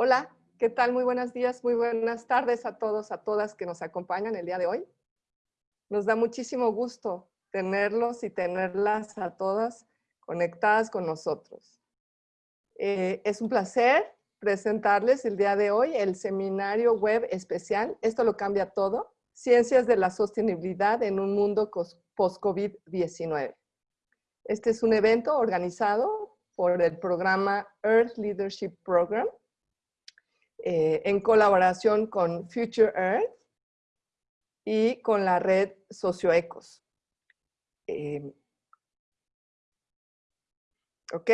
Hola, ¿qué tal? Muy buenos días, muy buenas tardes a todos, a todas que nos acompañan el día de hoy. Nos da muchísimo gusto tenerlos y tenerlas a todas conectadas con nosotros. Eh, es un placer presentarles el día de hoy el seminario web especial, esto lo cambia todo, Ciencias de la Sostenibilidad en un Mundo Post-COVID-19. Este es un evento organizado por el programa Earth Leadership Program eh, en colaboración con Future Earth y con la red Socioecos. Eh, ¿Ok?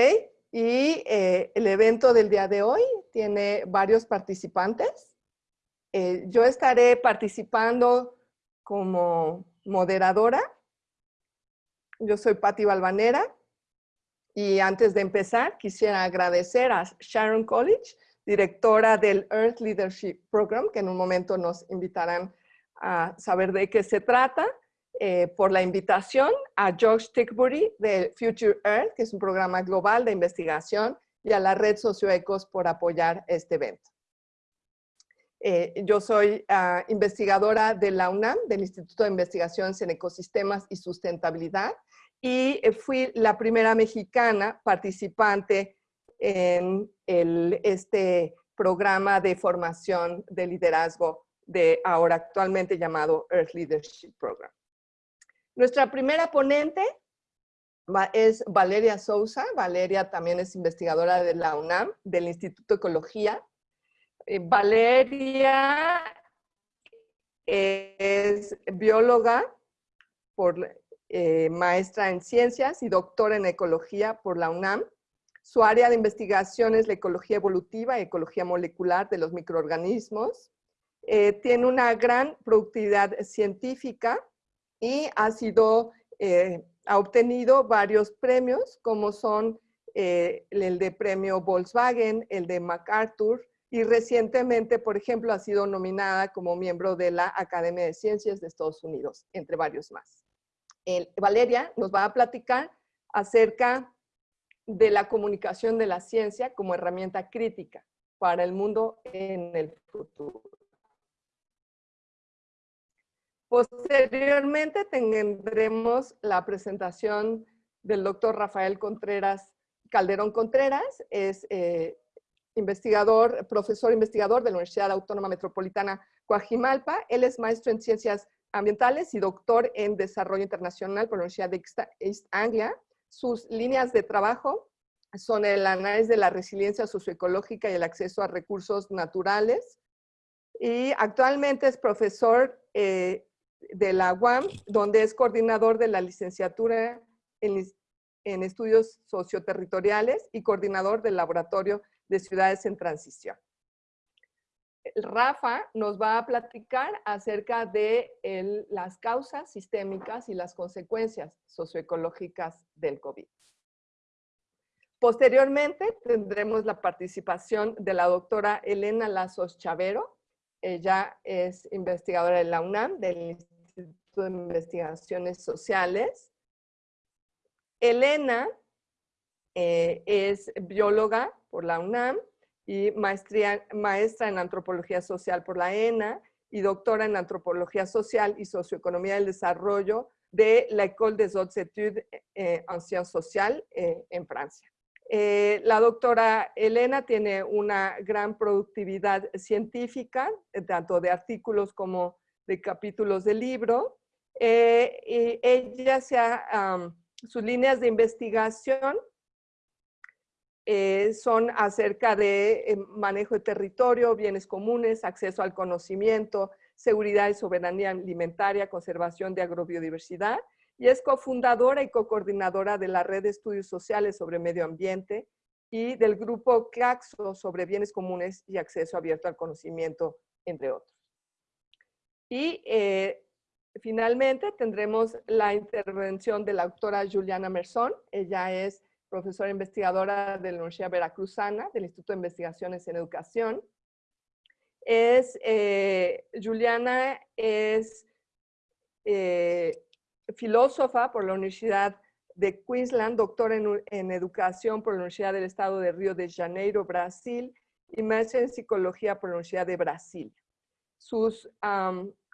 Y eh, el evento del día de hoy tiene varios participantes. Eh, yo estaré participando como moderadora. Yo soy Patti Balvanera. Y antes de empezar, quisiera agradecer a Sharon College, directora del Earth Leadership Program, que en un momento nos invitarán a saber de qué se trata. Eh, por la invitación a Josh Tickbury de Future Earth, que es un programa global de investigación, y a la red Socioecos por apoyar este evento. Eh, yo soy ah, investigadora de la UNAM, del Instituto de Investigaciones en Ecosistemas y Sustentabilidad, y eh, fui la primera mexicana participante en el, este programa de formación de liderazgo de ahora actualmente llamado Earth Leadership Program. Nuestra primera ponente es Valeria Sousa. Valeria también es investigadora de la UNAM, del Instituto de Ecología. Eh, Valeria es bióloga, por, eh, maestra en ciencias y doctora en ecología por la UNAM. Su área de investigación es la ecología evolutiva y ecología molecular de los microorganismos. Eh, tiene una gran productividad científica y ha sido, eh, ha obtenido varios premios como son eh, el de premio Volkswagen, el de MacArthur y recientemente, por ejemplo, ha sido nominada como miembro de la Academia de Ciencias de Estados Unidos, entre varios más. Valeria nos va a platicar acerca de la comunicación de la ciencia como herramienta crítica para el mundo en el futuro. Posteriormente tendremos la presentación del doctor Rafael Contreras, Calderón Contreras, es eh, investigador, profesor investigador de la Universidad Autónoma Metropolitana Coajimalpa. Él es maestro en ciencias ambientales y doctor en desarrollo internacional por la Universidad de East Anglia. Sus líneas de trabajo son el análisis de la resiliencia socioecológica y el acceso a recursos naturales. Y actualmente es profesor eh, de la UAM, donde es coordinador de la licenciatura en, estudios socioterritoriales y coordinador del laboratorio de ciudades en transición. Rafa nos va a platicar acerca de las causas sistémicas y las consecuencias socioecológicas del COVID. Posteriormente tendremos la participación de la doctora Elena Lazos Chavero. Ella es investigadora de la UNAM, del de Investigaciones Sociales. Elena eh, es bióloga por la UNAM y maestría, maestra en Antropología Social por la ENA y doctora en Antropología Social y Socioeconomía del Desarrollo de la École des Hautes Études eh, en Sciences Sociales eh, en Francia. la doctora Elena tiene una gran productividad científica, tanto de artículos como de capítulos de libro, eh, y ella se sus líneas de investigación eh, son acerca de eh, manejo de territorio, bienes comunes, acceso al conocimiento, seguridad y soberanía alimentaria, conservación de agrobiodiversidad, y es cofundadora y co-coordinadora de la Red de Estudios Sociales sobre Medio Ambiente y del grupo CLAXO sobre bienes comunes y acceso abierto al conocimiento, entre otros. Y Finalmente, tendremos la intervención de la doctora Juliana Mersón. Ella es profesora investigadora de la Universidad Veracruzana, del Instituto de Investigaciones en Educación. Es, eh, Juliana es eh, filósofa por la Universidad de Queensland, doctora en, en, Educación por la Universidad del Estado de Río de Janeiro, Brasil, y máster en psicología por la Universidad de Brasil. Sus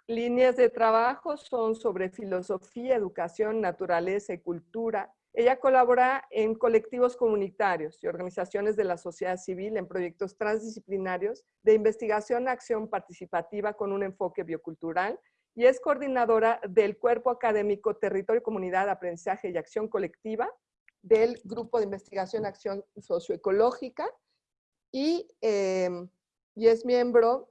líneas de trabajo son sobre filosofía, educación, naturaleza y cultura. Ella colabora en colectivos comunitarios y organizaciones de la sociedad civil en proyectos transdisciplinarios de investigación, acción participativa con un enfoque biocultural y es coordinadora del Cuerpo Académico Territorio, Comunidad, Aprendizaje y Acción Colectiva del Grupo de Investigación Acción Socioecológica y, em, y es miembro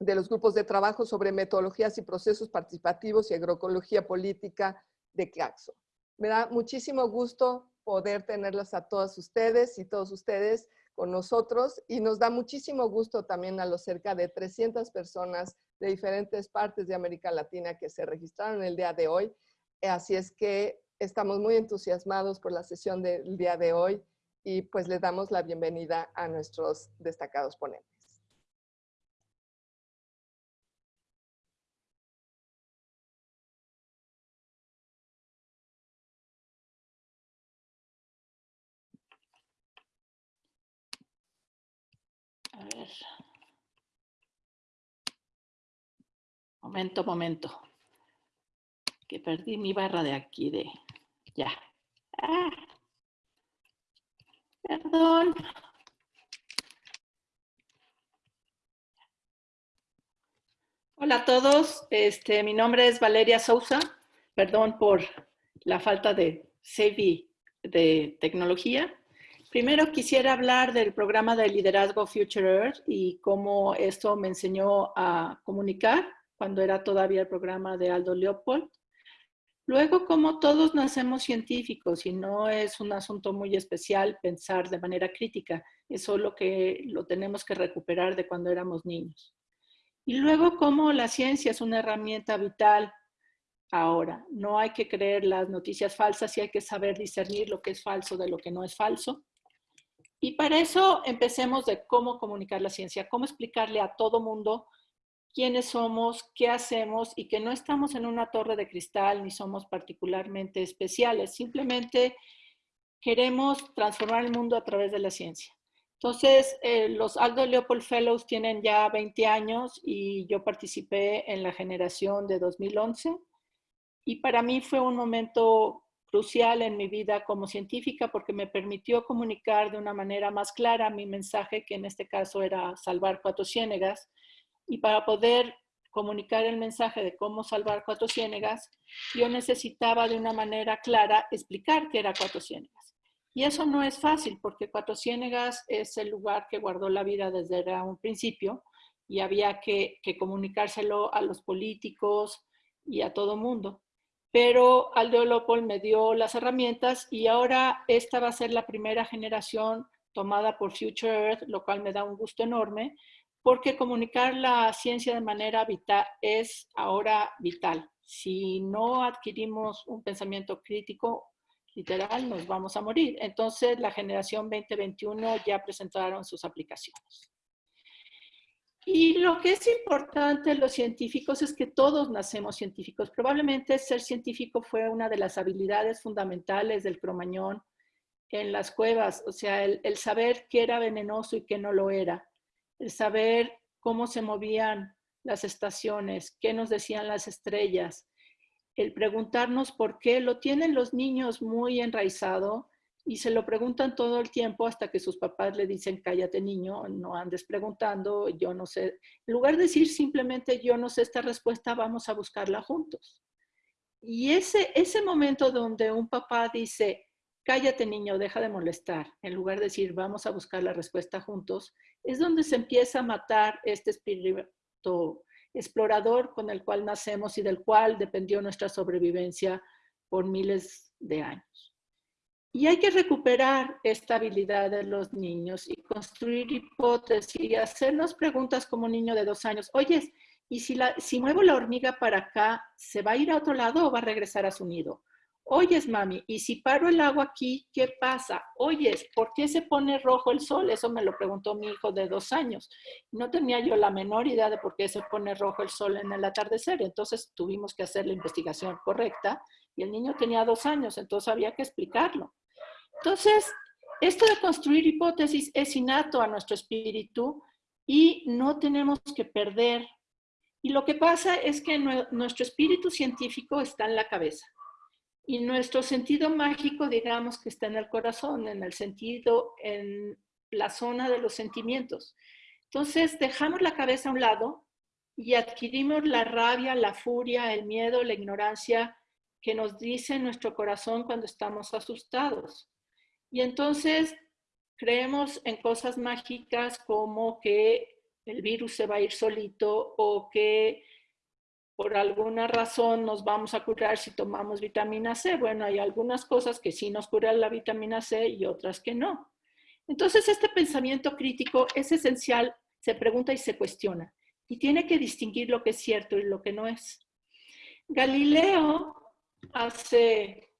de los grupos de trabajo sobre metodologías y procesos participativos y agroecología política de CLACSO. Me da muchísimo gusto poder tenerlos a todos ustedes y todos ustedes con nosotros y nos da muchísimo gusto también a los cerca de 300 personas de diferentes partes de América Latina que se registraron el día de hoy. Así es que estamos muy entusiasmados por la sesión del día de hoy y pues le damos la bienvenida a nuestros destacados ponentes. A ver. Momento, momento. Que perdí mi barra de aquí de... Ya. Ah. Perdón. Hola a todos, este, mi nombre es Valeria Sousa. Perdón por la falta de CV de tecnología. Primero quisiera hablar del programa de liderazgo Future Earth y cómo esto me enseñó a comunicar cuando era todavía el programa de Aldo Leopold. Luego, como todos nacemos científicos y no es un asunto muy especial pensar de manera crítica, es lo que lo tenemos que recuperar de cuando éramos niños. Y luego, como la ciencia es una herramienta vital ahora. No hay que creer las noticias falsas y hay que saber discernir lo que es falso de lo que no es falso. Y para eso empecemos de cómo comunicar la ciencia, cómo explicarle a todo mundo quiénes somos, qué hacemos y que no estamos en una torre de cristal ni somos particularmente especiales. Simplemente queremos transformar el mundo a través de la ciencia. Entonces, eh, los Aldo Leopold Fellows tienen ya 20 años y yo participé en la generación de 2011. Y para mí fue un momento crucial en mi vida como científica porque me permitió comunicar de una manera más clara mi mensaje, que en este caso era salvar cuatro ciénegas. Y para poder comunicar el mensaje de cómo salvar cuatro ciénegas, yo necesitaba de una manera clara explicar qué era cuatro ciénegas. Y eso no es fácil porque cuatro ciénegas es el lugar que guardó la vida desde un principio y había que, comunicárselo a los políticos y a todo mundo pero Aldo Leopold me dio las herramientas y ahora esta va a ser la primera generación tomada por Future Earth, lo cual me da un gusto enorme, porque comunicar la ciencia de manera vital es ahora vital. Si no adquirimos un pensamiento crítico, literal, nos vamos a morir. Entonces, la generación 2021 ya presentaron sus aplicaciones. Y lo que es importante en los científicos es que todos nacemos científicos. Probablemente ser científico fue una de las habilidades fundamentales del cromañón en las cuevas, o sea, el, el saber qué era venenoso y qué no lo era, el saber cómo se movían las estaciones, qué nos decían las estrellas, el preguntarnos por qué, lo tienen los niños muy enraizado y se lo preguntan todo el tiempo hasta que sus papás le dicen, cállate niño, no andes preguntando, yo no sé. En lugar de decir simplemente, yo no sé esta respuesta, vamos a buscarla juntos. Y ese, ese momento donde un papá dice, cállate niño, deja de molestar, en lugar de decir, vamos a buscar la respuesta juntos, es donde se empieza a matar este espíritu explorador con el cual nacemos y del cual dependió nuestra sobrevivencia por miles de años. Y hay que recuperar esta habilidad de los niños y construir hipótesis y hacernos preguntas como un niño de dos años. Oye, ¿y si, la, si muevo la hormiga para acá, se va a ir a otro lado o va a regresar a su nido? Oyes, mami, y si paro el agua aquí, ¿qué pasa? Oyes, ¿por qué se pone rojo el sol? Eso me lo preguntó mi hijo de dos años. No tenía yo la menor idea de por qué se pone rojo el sol en el atardecer. Entonces tuvimos que hacer la investigación correcta y el niño tenía dos años, entonces había que explicarlo. Entonces, esto de construir hipótesis es innato a nuestro espíritu y no tenemos que perder. Y lo que pasa es que nuestro espíritu científico está en la cabeza y nuestro sentido mágico, digamos que está en el corazón, en el sentido, en la zona de los sentimientos. Entonces dejamos la cabeza a un lado y adquirimos la rabia, la furia, el miedo, la ignorancia que nos dice nuestro corazón cuando estamos asustados. Y entonces creemos en cosas mágicas como que el virus se va a ir solito o que por alguna razón nos vamos a curar si tomamos vitamina C. Bueno, hay algunas cosas que sí nos curan la vitamina C y otras que no. Entonces, este pensamiento crítico es esencial, se pregunta y se cuestiona, y tiene que distinguir lo que es cierto y lo que no es. Galileo, hace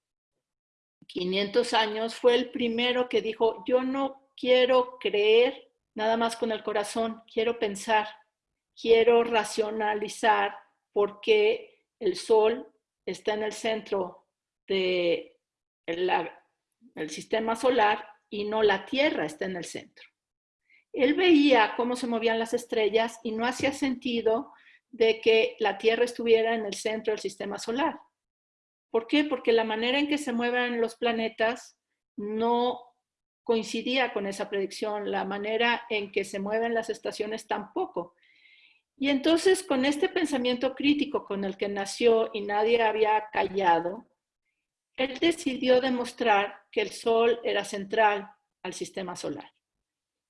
500 años, fue el primero que dijo, yo no quiero creer nada más con el corazón, quiero pensar, quiero racionalizar por qué el sol está en el centro del el sistema solar y no la Tierra está en el centro. Él veía cómo se movían las estrellas y no hacía sentido de que la Tierra estuviera en el centro del sistema solar. ¿Por qué? Porque la manera en que se mueven los planetas no coincidía con esa predicción, la manera en que se mueven las estaciones tampoco. Y entonces con este pensamiento crítico con el que nació y nadie había callado, él decidió demostrar que el Sol era central al sistema solar.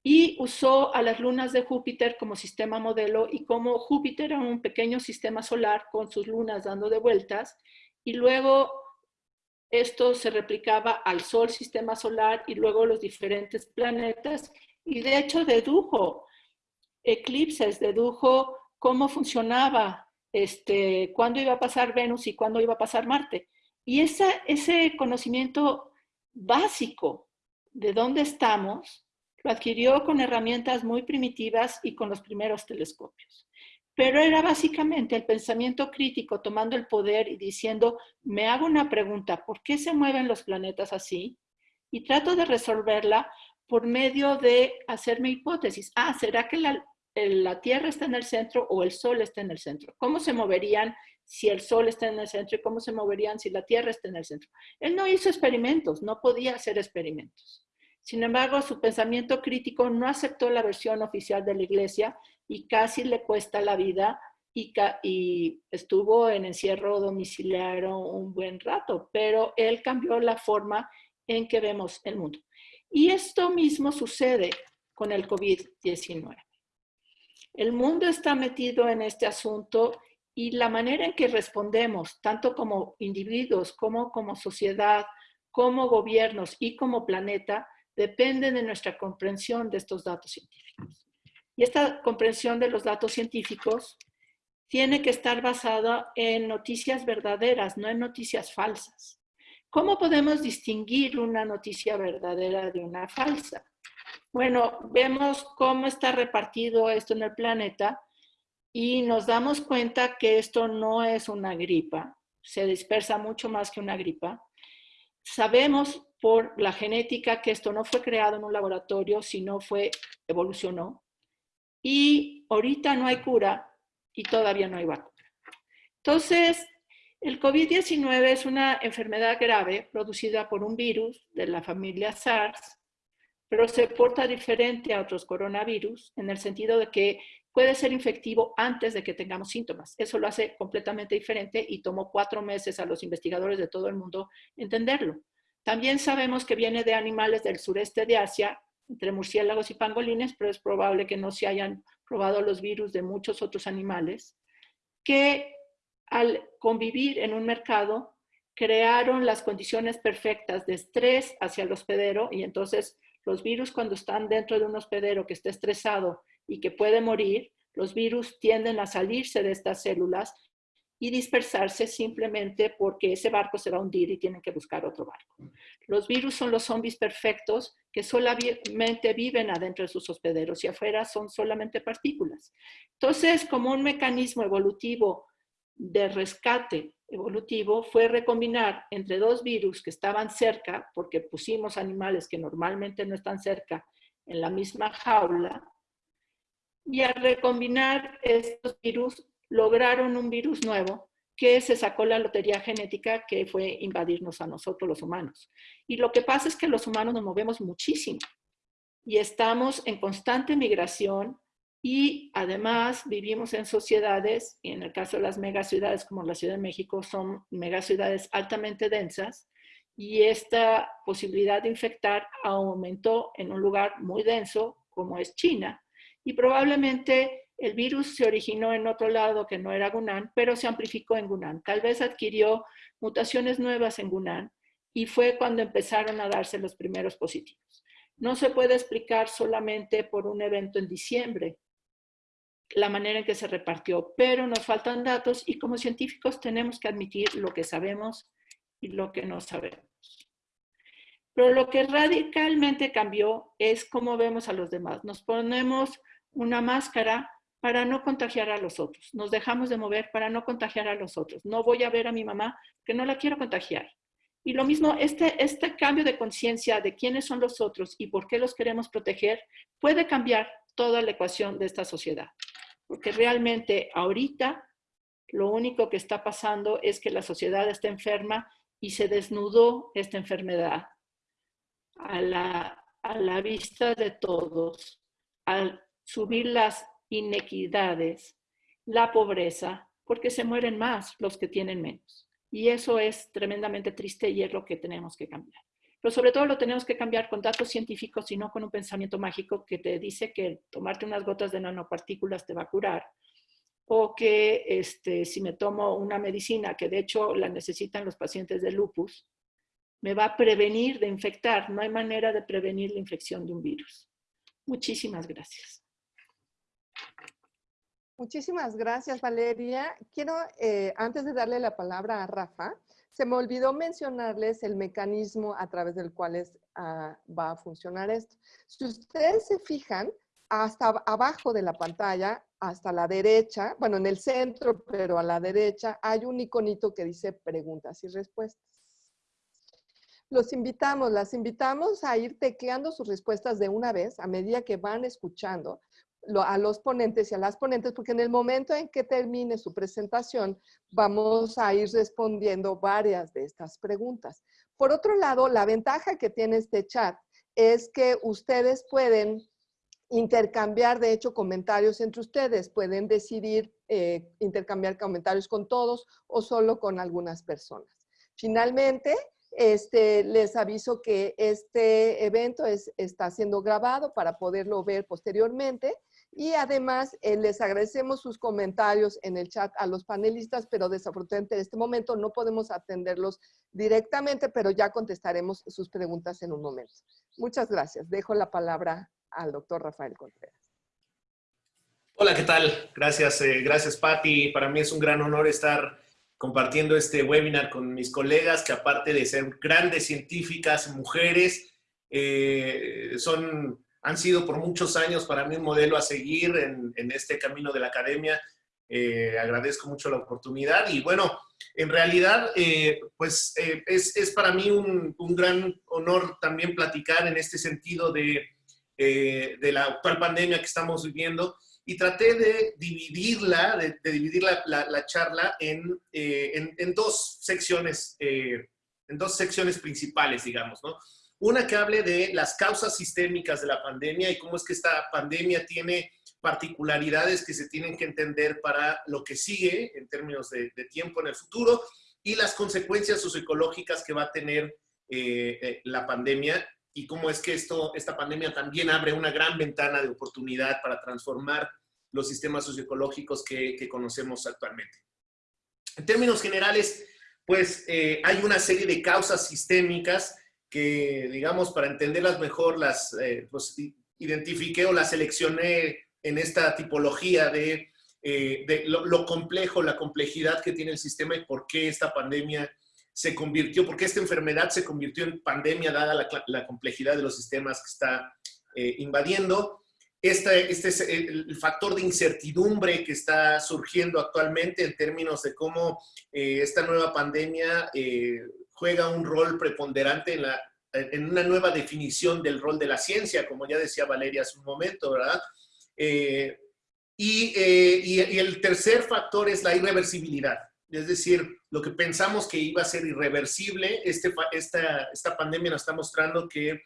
Y usó a las lunas de Júpiter como sistema modelo y como Júpiter era un pequeño sistema solar con sus lunas dando de vueltas, y luego esto se replicaba al Sol, sistema solar, y luego los diferentes planetas, y de hecho dedujo eclipses, dedujo cómo funcionaba, este, cuándo iba a pasar Venus y cuándo iba a pasar Marte. Y ese conocimiento básico de dónde estamos, lo adquirió con herramientas muy primitivas y con los primeros telescopios pero era básicamente el pensamiento crítico tomando el poder y diciendo, me hago una pregunta, ¿por qué se mueven los planetas así? Y trato de resolverla por medio de hacerme hipótesis. Ah, ¿será que la, la Tierra está en el centro o el Sol está en el centro? ¿Cómo se moverían si el Sol está en el centro y cómo se moverían si la Tierra está en el centro? Él no hizo experimentos, no podía hacer experimentos. Sin embargo, su pensamiento crítico no aceptó la versión oficial de la Iglesia y casi le cuesta la vida y, estuvo en encierro domiciliario un buen rato, pero él cambió la forma en que vemos el mundo. Y esto mismo sucede con el COVID-19. El mundo está metido en este asunto y la manera en que respondemos, tanto como individuos, como como sociedad, como gobiernos y como planeta, depende de nuestra comprensión de estos datos científicos. Y esta comprensión de los datos científicos tiene que estar basada en noticias verdaderas, no en noticias falsas. ¿Cómo podemos distinguir una noticia verdadera de una falsa? Bueno, vemos cómo está repartido esto en el planeta y nos damos cuenta que esto no es una gripa, se dispersa mucho más que una gripa. Sabemos por la genética que esto no fue creado en un laboratorio, sino fue, evolucionó y ahorita no hay cura y todavía no hay vacuna. Entonces, el COVID-19 es una enfermedad grave producida por un virus de la familia SARS, pero se porta diferente a otros coronavirus en el sentido de que puede ser infectivo antes de que tengamos síntomas. Eso lo hace completamente diferente y tomó cuatro meses a los investigadores de todo el mundo entenderlo. También sabemos que viene de animales del sureste de Asia entre murciélagos y pangolines, pero es probable que no se hayan probado los virus de muchos otros animales, que al convivir en un mercado crearon las condiciones perfectas de estrés hacia el hospedero y entonces los virus cuando están dentro de un hospedero que está estresado y que puede morir, los virus tienden a salirse de estas células y dispersarse simplemente porque ese barco se va a hundir y tienen que buscar otro barco. Los virus son los zombies perfectos que solamente viven adentro de sus hospederos y afuera son solamente partículas. Entonces, como un mecanismo evolutivo de rescate evolutivo fue recombinar entre dos virus que estaban cerca, porque pusimos animales que normalmente no están cerca en la misma jaula, y al recombinar estos virus lograron un virus nuevo que se sacó la lotería genética que fue invadirnos a nosotros los humanos. Y lo que pasa es que los humanos nos movemos muchísimo y estamos en constante migración y además vivimos en sociedades, y en el caso de las megaciudades como la Ciudad de México, son megaciudades altamente densas, y esta posibilidad de infectar aumentó en un lugar muy denso como es China. Y probablemente el virus se originó en otro lado que no era Gunan, pero se amplificó en Gunan. Tal vez adquirió mutaciones nuevas en Gunan y fue cuando empezaron a darse los primeros positivos. No se puede explicar solamente por un evento en diciembre, la manera en que se repartió, pero nos faltan datos y como científicos tenemos que admitir lo que sabemos y lo que no sabemos. Pero lo que radicalmente cambió es cómo vemos a los demás. Nos ponemos una máscara para no contagiar a los otros. Nos dejamos de mover para no contagiar a los otros. No voy a ver a mi mamá que no la quiero contagiar. Y lo mismo, este, este cambio de conciencia de quiénes son los otros y por qué los queremos proteger puede cambiar toda la ecuación de esta sociedad. Porque realmente ahorita lo único que está pasando es que la sociedad está enferma y se desnudó esta enfermedad a la, a la vista de todos, al subir las inequidades, la pobreza, porque se mueren más los que tienen menos. Y eso es tremendamente triste y es lo que tenemos que cambiar. Pero sobre todo lo tenemos que cambiar con datos científicos y no con un pensamiento mágico que te dice que tomarte unas gotas de nanopartículas te va a curar. O que este, si me tomo una medicina, que de hecho la necesitan los pacientes de lupus, me va a prevenir de infectar. No hay manera de prevenir la infección de un virus. Muchísimas gracias. Muchísimas gracias, Valeria. Quiero, eh, antes de darle la palabra a Rafa, se me olvidó mencionarles el mecanismo a través del cual ah, va a funcionar esto. Si ustedes se fijan, hasta abajo de la pantalla, hasta la derecha, bueno, en el centro, pero a la derecha, hay un iconito que dice preguntas y respuestas. Los invitamos, las invitamos a ir tecleando sus respuestas de una vez a medida que van escuchando, a los ponentes y a las ponentes, porque en el momento en que termine su presentación, vamos a ir respondiendo varias de estas preguntas. Por otro lado, la ventaja que tiene este chat es que ustedes pueden intercambiar, de hecho, comentarios entre ustedes. Pueden decidir eh, intercambiar comentarios con todos o solo con algunas personas. Finalmente, este, les aviso que este evento está siendo grabado para poderlo ver posteriormente y además, eh, les agradecemos sus comentarios en el chat a los panelistas, pero desafortunadamente en este momento no podemos atenderlos directamente, pero ya contestaremos sus preguntas en un momento. Muchas gracias. Dejo la palabra al doctor Rafael Contreras. Hola, ¿qué tal? Gracias, eh, gracias Patti. Para mí es un gran honor estar compartiendo este webinar con mis colegas que aparte de ser grandes científicas, mujeres, eh, son han sido por muchos años para mí un modelo a seguir en, este camino de la academia. Eh, agradezco mucho la oportunidad y bueno, en realidad, eh, pues eh, es, para mí un, gran honor también platicar en este sentido de, de, la actual pandemia que estamos viviendo y traté de dividirla, de, dividir la, charla en, en, en, dos secciones, en dos secciones principales, digamos, ¿no? Una que hable de las causas sistémicas de la pandemia y cómo es que esta pandemia tiene particularidades que se tienen que entender para lo que sigue en términos de, tiempo en el futuro y las consecuencias socioecológicas que va a tener eh, eh, la pandemia y cómo es que esto, esta pandemia también abre una gran ventana de oportunidad para transformar los sistemas socioecológicos que, conocemos actualmente. En términos generales, pues eh, hay una serie de causas sistémicas que, digamos, para entenderlas mejor, las eh, pues, identifiqué o las seleccioné en esta tipología de, eh, lo, complejo, la complejidad que tiene el sistema y por qué esta pandemia se convirtió, por qué esta enfermedad se convirtió en pandemia dada la, complejidad de los sistemas que está eh, invadiendo. este, este es el factor de incertidumbre que está surgiendo actualmente en términos de cómo eh, esta nueva pandemia eh, juega un rol preponderante en, la, en una nueva definición del rol de la ciencia, como ya decía Valeria hace un momento, ¿verdad? Eh, y, y, el tercer factor es la irreversibilidad. Es decir, lo que pensamos que iba a ser irreversible, este, esta, pandemia nos está mostrando que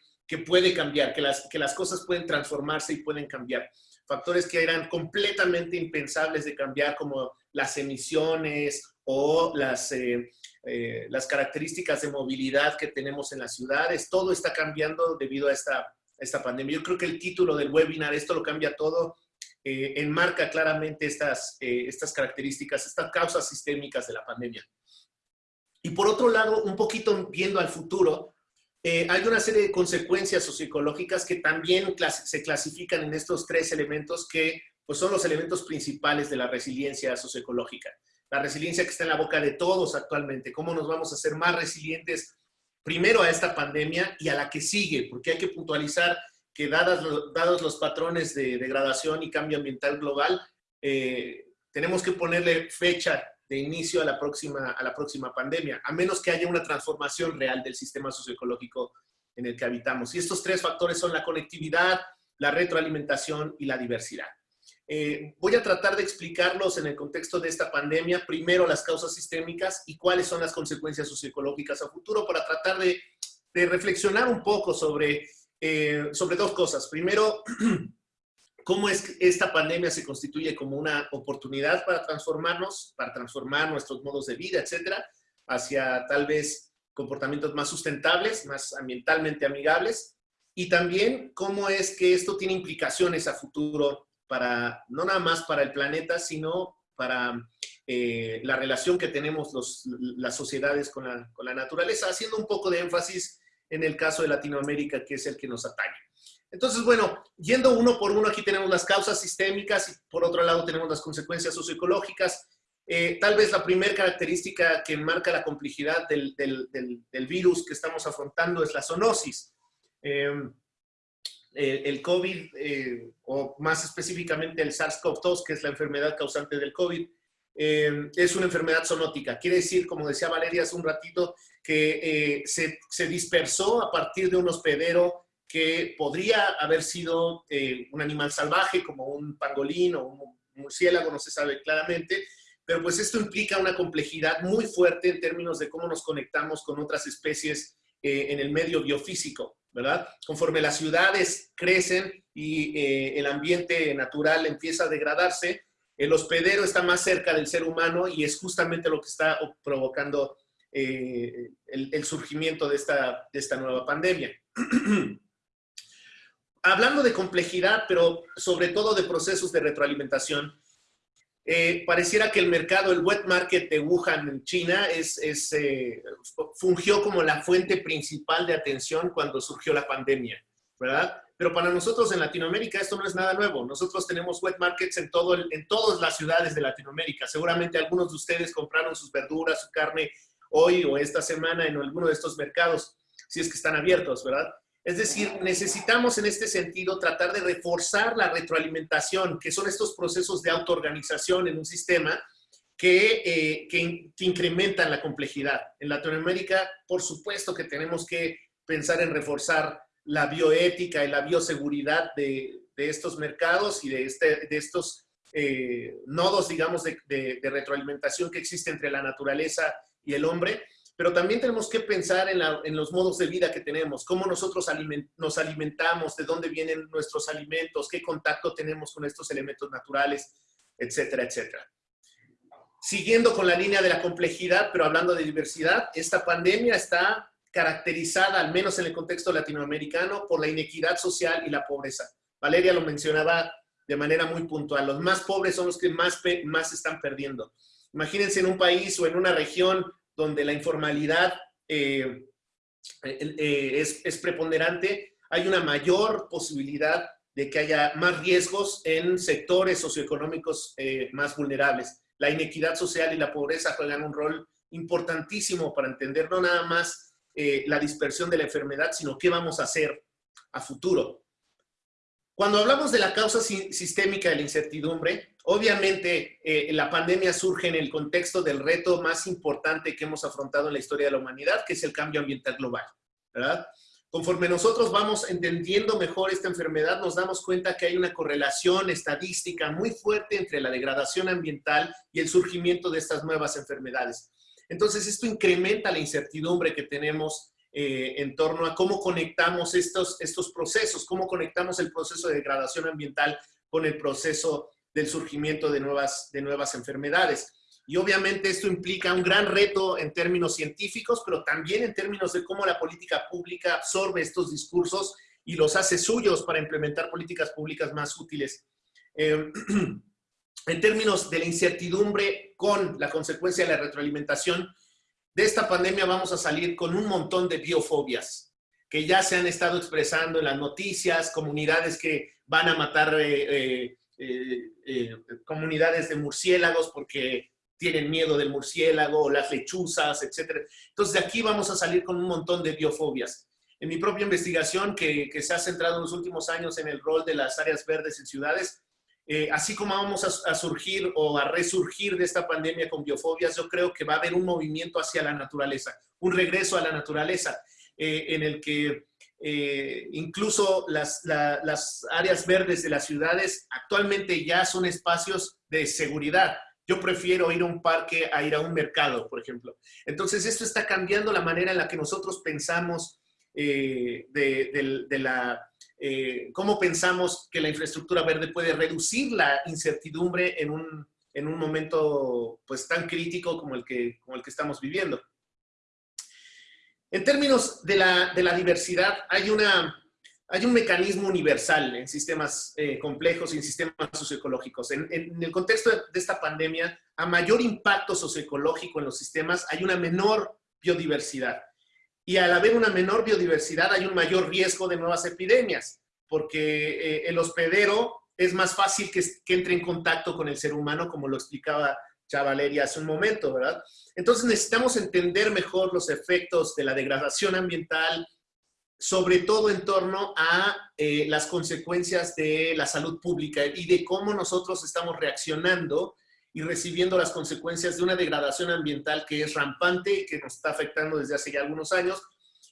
puede cambiar, que las, cosas pueden transformarse y pueden cambiar. Factores que eran completamente impensables de cambiar, como las emisiones o las, eh, eh, características de movilidad que tenemos en las ciudades. Todo está cambiando debido a esta pandemia. Yo creo que el título del webinar, esto lo cambia todo, eh, enmarca claramente estas, estas características, estas causas sistémicas de la pandemia. Y por otro lado, un poquito viendo al futuro, eh, hay una serie de consecuencias socioecológicas que también se clasifican en estos tres elementos que pues, son los elementos principales de la resiliencia socioecológica. La resiliencia que está en la boca de todos actualmente, cómo nos vamos a hacer más resilientes primero a esta pandemia y a la que sigue, porque hay que puntualizar que dados los patrones de degradación y cambio ambiental global, eh, tenemos que ponerle fecha de inicio a la, próxima, a la próxima pandemia, a menos que haya una transformación real del sistema socioecológico en el que habitamos. Y estos tres factores son la conectividad, la retroalimentación y la diversidad. Eh, voy a tratar de explicarlos en el contexto de esta pandemia, primero las causas sistémicas y cuáles son las consecuencias socioecológicas a futuro para tratar de, de reflexionar un poco sobre, eh, sobre dos cosas. Primero, cómo es que esta pandemia se constituye como una oportunidad para transformarnos, para transformar nuestros modos de vida, etcétera, hacia tal vez comportamientos más sustentables, más ambientalmente amigables, y también cómo es que esto tiene implicaciones a futuro para, no nada más para el planeta, sino para eh, la relación que tenemos los, las sociedades con la, con la naturaleza, haciendo un poco de énfasis en el caso de Latinoamérica, que es el que nos atañe. Entonces, bueno, yendo uno por uno, aquí tenemos las causas sistémicas y por otro lado tenemos las consecuencias socioecológicas. Eh, tal vez la primera característica que marca la complejidad del, virus que estamos afrontando es la zoonosis. Em, el COVID, eh, o más específicamente el SARS-CoV-2, que es la enfermedad causante del COVID, em, es una enfermedad zoonótica. Quiere decir, como decía Valeria hace un ratito, que eh, se, dispersó a partir de un hospedero que podría haber sido eh, un animal salvaje como un pangolín o un murciélago, no se sabe claramente, pero pues esto implica una complejidad muy fuerte en términos de cómo nos conectamos con otras especies eh, en el medio biofísico, ¿verdad? Conforme las ciudades crecen y el ambiente natural empieza a degradarse, el hospedero está más cerca del ser humano y es justamente lo que está provocando el, el, surgimiento de esta, de esta nueva pandemia. hablando de complejidad, pero sobre todo de procesos de retroalimentación, eh, pareciera que el mercado, el wet market de Wuhan en China, es, eh, fungió como la fuente principal de atención cuando surgió la pandemia, ¿verdad? Pero para nosotros en Latinoamérica esto no es nada nuevo. Nosotros tenemos wet markets en, todo en todas las ciudades de Latinoamérica. Seguramente algunos de ustedes compraron sus verduras, su carne hoy o esta semana en alguno de estos mercados, si es que están abiertos, ¿verdad? Es decir, necesitamos en este sentido tratar de reforzar la retroalimentación, que son estos procesos de autoorganización en un sistema que, eh, que, incrementan la complejidad. En Latinoamérica, por supuesto que tenemos que pensar en reforzar la bioética y la bioseguridad de, estos mercados y de, este, de estos eh, nodos, digamos, de, de retroalimentación que existe entre la naturaleza y el hombre pero también tenemos que pensar en, los modos de vida que tenemos, cómo nosotros nos alimentamos, de dónde vienen nuestros alimentos, qué contacto tenemos con estos elementos naturales, etcétera, etcétera. Siguiendo con la línea de la complejidad, pero hablando de diversidad, esta pandemia está caracterizada, al menos en el contexto latinoamericano, por la inequidad social y la pobreza. Valeria lo mencionaba de manera muy puntual. Los más pobres son los que más, más están perdiendo. Imagínense en un país o en una región donde la informalidad eh, eh, es, preponderante, hay una mayor posibilidad de que haya más riesgos en sectores socioeconómicos eh, más vulnerables. La inequidad social y la pobreza juegan un rol importantísimo para entender no nada más la dispersión de la enfermedad, sino qué vamos a hacer a futuro. Cuando hablamos de la causa sistémica de la incertidumbre, obviamente eh, la pandemia surge en el contexto del reto más importante que hemos afrontado en la historia de la humanidad, que es el cambio ambiental global. Conforme nosotros vamos entendiendo mejor esta enfermedad, nos damos cuenta que hay una correlación estadística muy fuerte entre la degradación ambiental y el surgimiento de estas nuevas enfermedades. Entonces, esto incrementa la incertidumbre que tenemos eh, en torno a cómo conectamos estos, estos procesos, cómo conectamos el proceso de degradación ambiental con el proceso del surgimiento de nuevas, de nuevas enfermedades. Y obviamente esto implica un gran reto en términos científicos, pero también en términos de cómo la política pública absorbe estos discursos y los hace suyos para implementar políticas públicas más útiles. Eh, en términos de la incertidumbre con la consecuencia de la retroalimentación, de esta pandemia vamos a salir con un montón de biofobias que ya se han estado expresando en las noticias, comunidades que van a matar eh, eh, eh, comunidades de murciélagos porque tienen miedo del murciélago, las lechuzas, etc. Entonces, de aquí vamos a salir con un montón de biofobias. En mi propia investigación, que, que se ha centrado en los últimos años en el rol de las áreas verdes en ciudades, eh, así como vamos a, surgir o a resurgir de esta pandemia con biofobias, yo creo que va a haber un movimiento hacia la naturaleza, un regreso a la naturaleza, eh, en el que eh, incluso las, áreas verdes de las ciudades actualmente ya son espacios de seguridad. Yo prefiero ir a un parque a ir a un mercado, por ejemplo. Entonces, esto está cambiando la manera en la que nosotros pensamos de, la eh, cómo pensamos que la infraestructura verde puede reducir la incertidumbre en un, en un momento pues, tan crítico como el, que, como el que estamos viviendo. En términos de la, de la diversidad, hay, una, hay un mecanismo universal en sistemas eh, complejos y en sistemas socioecológicos. En, en, el contexto de, de esta pandemia, a mayor impacto socioecológico en los sistemas, hay una menor biodiversidad. Y al haber una menor biodiversidad hay un mayor riesgo de nuevas epidemias, porque eh, el hospedero es más fácil que, entre en contacto con el ser humano, como lo explicaba Chavaleria hace un momento, ¿verdad? Entonces necesitamos entender mejor los efectos de la degradación ambiental, sobre todo en torno a eh, las consecuencias de la salud pública y de cómo nosotros estamos reaccionando y recibiendo las consecuencias de una degradación ambiental que es rampante que nos está afectando desde hace ya algunos años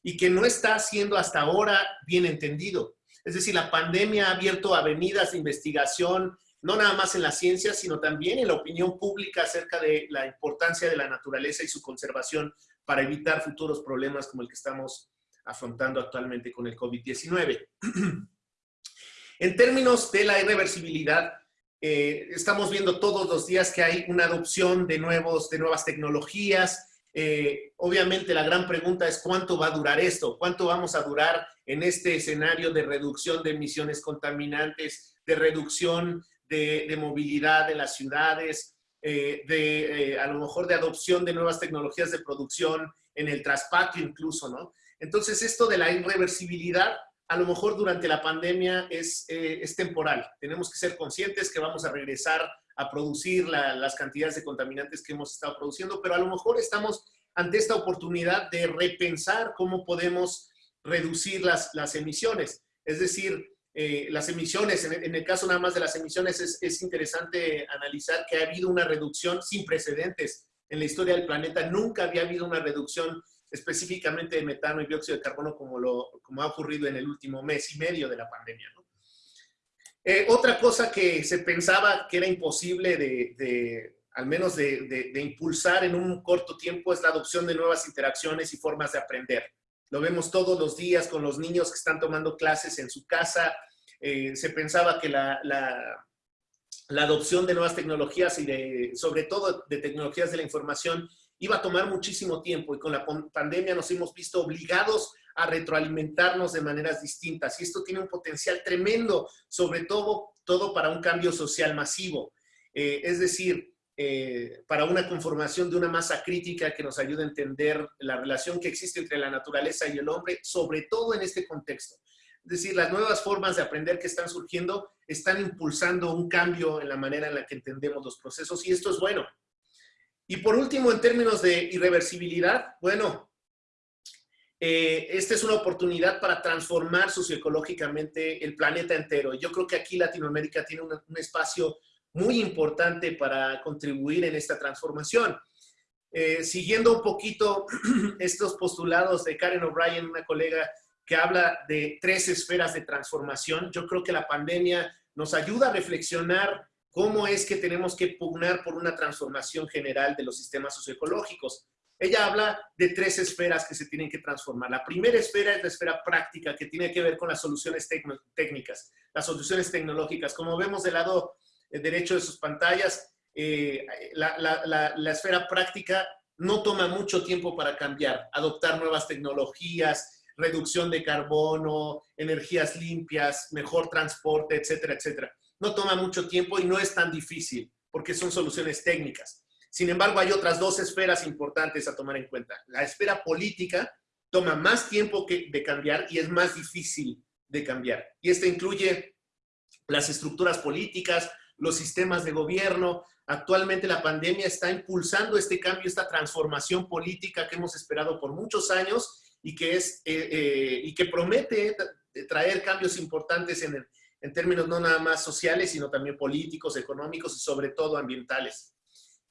y que no está siendo hasta ahora bien entendido. Es decir, la pandemia ha abierto avenidas de investigación, no nada más en la ciencia, sino también en la opinión pública acerca de la importancia de la naturaleza y su conservación para evitar futuros problemas como el que estamos afrontando actualmente con el COVID-19. en términos de la irreversibilidad, eh, estamos viendo todos los días que hay una adopción de, nuevos, de nuevas tecnologías. Eh, obviamente la gran pregunta es cuánto va a durar esto, cuánto vamos a durar en este escenario de reducción de emisiones contaminantes, de reducción de, movilidad en las ciudades, eh, de a lo mejor de adopción de nuevas tecnologías de producción en el traspatio incluso, ¿no? Entonces esto de la irreversibilidad a lo mejor durante la pandemia es, eh, es temporal. Tenemos que ser conscientes que vamos a regresar a producir las cantidades de contaminantes que hemos estado produciendo, pero a lo mejor estamos ante esta oportunidad de repensar cómo podemos reducir las, las emisiones. Es decir, eh, las emisiones, en, el caso nada más de las emisiones, es, es interesante analizar que ha habido una reducción sin precedentes en la historia del planeta. Nunca había habido una reducción específicamente de metano y dióxido de carbono como, lo, como ha ocurrido en el último mes y medio de la pandemia. Eh, otra cosa que se pensaba que era imposible de, al menos de, impulsar en un corto tiempo es la adopción de nuevas interacciones y formas de aprender. Lo vemos todos los días con los niños que están tomando clases en su casa. Eh, se pensaba que la, la, la, adopción de nuevas tecnologías y de, sobre todo de tecnologías de la información iba a tomar muchísimo tiempo y con la pandemia nos hemos visto obligados a retroalimentarnos de maneras distintas y esto tiene un potencial tremendo, sobre todo, todo para un cambio social masivo. Eh, es decir, eh, para una conformación de una masa crítica que nos ayude a entender la relación que existe entre la naturaleza y el hombre, sobre todo en este contexto. Es decir, las nuevas formas de aprender que están surgiendo están impulsando un cambio en la manera en la que entendemos los procesos y esto es bueno. Y por último, en términos de irreversibilidad, bueno, eh, esta es una oportunidad para transformar socioecológicamente el planeta entero. Yo creo que aquí Latinoamérica tiene un espacio muy importante para contribuir en esta transformación. Eh, siguiendo un poquito estos postulados de Karen O'Brien, una colega que habla de tres esferas de transformación, yo creo que la pandemia nos ayuda a reflexionar cómo es que tenemos que pugnar por una transformación general de los sistemas socioecológicos. Ella habla de tres esferas que se tienen que transformar. La primera esfera es la esfera práctica, que tiene que ver con las soluciones técnicas, las soluciones tecnológicas. Como vemos del lado eh, derecho de sus pantallas, eh, la, esfera práctica no toma mucho tiempo para cambiar, adoptar nuevas tecnologías, reducción de carbono, energías limpias, mejor transporte, etcétera, etcétera. No toma mucho tiempo y no es tan difícil porque son soluciones técnicas. Sin embargo, hay otras dos esferas importantes a tomar en cuenta. La esfera política toma más tiempo que de cambiar y es más difícil de cambiar. Y esta incluye las estructuras políticas, los sistemas de gobierno. Actualmente la pandemia está impulsando este cambio, esta transformación política que hemos esperado por muchos años y que, es, eh, eh, y que promete traer cambios importantes en, en términos no nada más sociales, sino también políticos, económicos y sobre todo ambientales.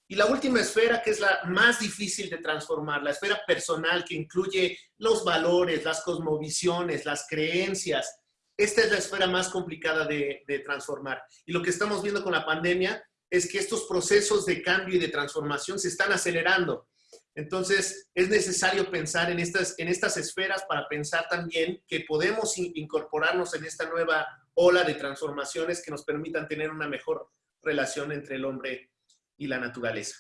Y la última esfera, que es la más difícil de transformar, la esfera personal, que incluye los valores, las cosmovisiones, las creencias, esta es la esfera más complicada de, transformar. Y lo que estamos viendo con la pandemia es que estos procesos de cambio y de transformación se están acelerando. Entonces, es necesario pensar en estas, en estas esferas para pensar también que podemos incorporarnos en esta nueva ola de transformaciones que nos permitan tener una mejor relación entre el hombre y la naturaleza.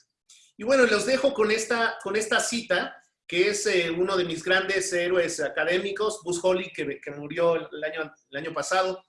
Y bueno, los dejo con esta, con esta cita que es eh, uno de mis grandes héroes académicos, Buzz Holly, que, murió el año, el año pasado,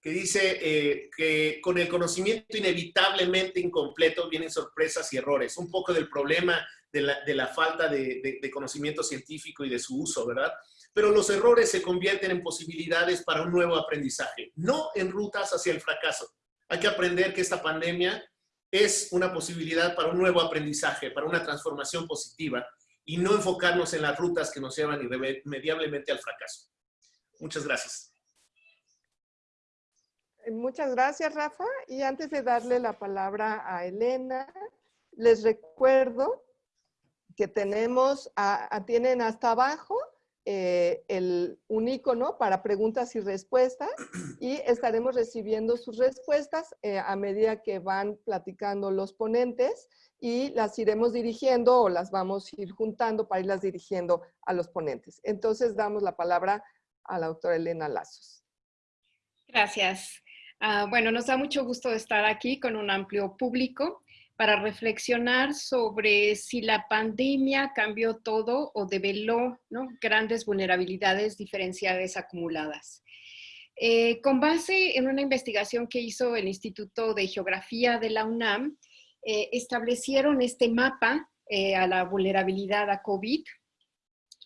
que dice eh, que con el conocimiento inevitablemente incompleto vienen sorpresas y errores. Un poco del problema de la, falta de, de, conocimiento científico y de su uso, ¿verdad? Pero los errores se convierten en posibilidades para un nuevo aprendizaje, no en rutas hacia el fracaso. Hay que aprender que esta pandemia es una posibilidad para un nuevo aprendizaje, para una transformación positiva y no enfocarnos en las rutas que nos llevan irremediablemente al fracaso. Muchas gracias. Muchas gracias, Rafa. Y antes de darle la palabra a Elena, les recuerdo que tenemos, tienen hasta abajo eh, el, un icono para preguntas y respuestas y estaremos recibiendo sus respuestas eh, a medida que van platicando los ponentes y las iremos dirigiendo o las vamos a ir juntando para irlas dirigiendo a los ponentes. Entonces damos la palabra a la doctora Elena Lazos. Gracias. Ah, bueno, nos da mucho gusto estar aquí con un amplio público para reflexionar sobre si la pandemia cambió todo o develó grandes vulnerabilidades diferenciadas acumuladas. Eh, con base en una investigación que hizo el Instituto de Geografía de la UNAM, eh, establecieron este mapa eh, a la vulnerabilidad a COVID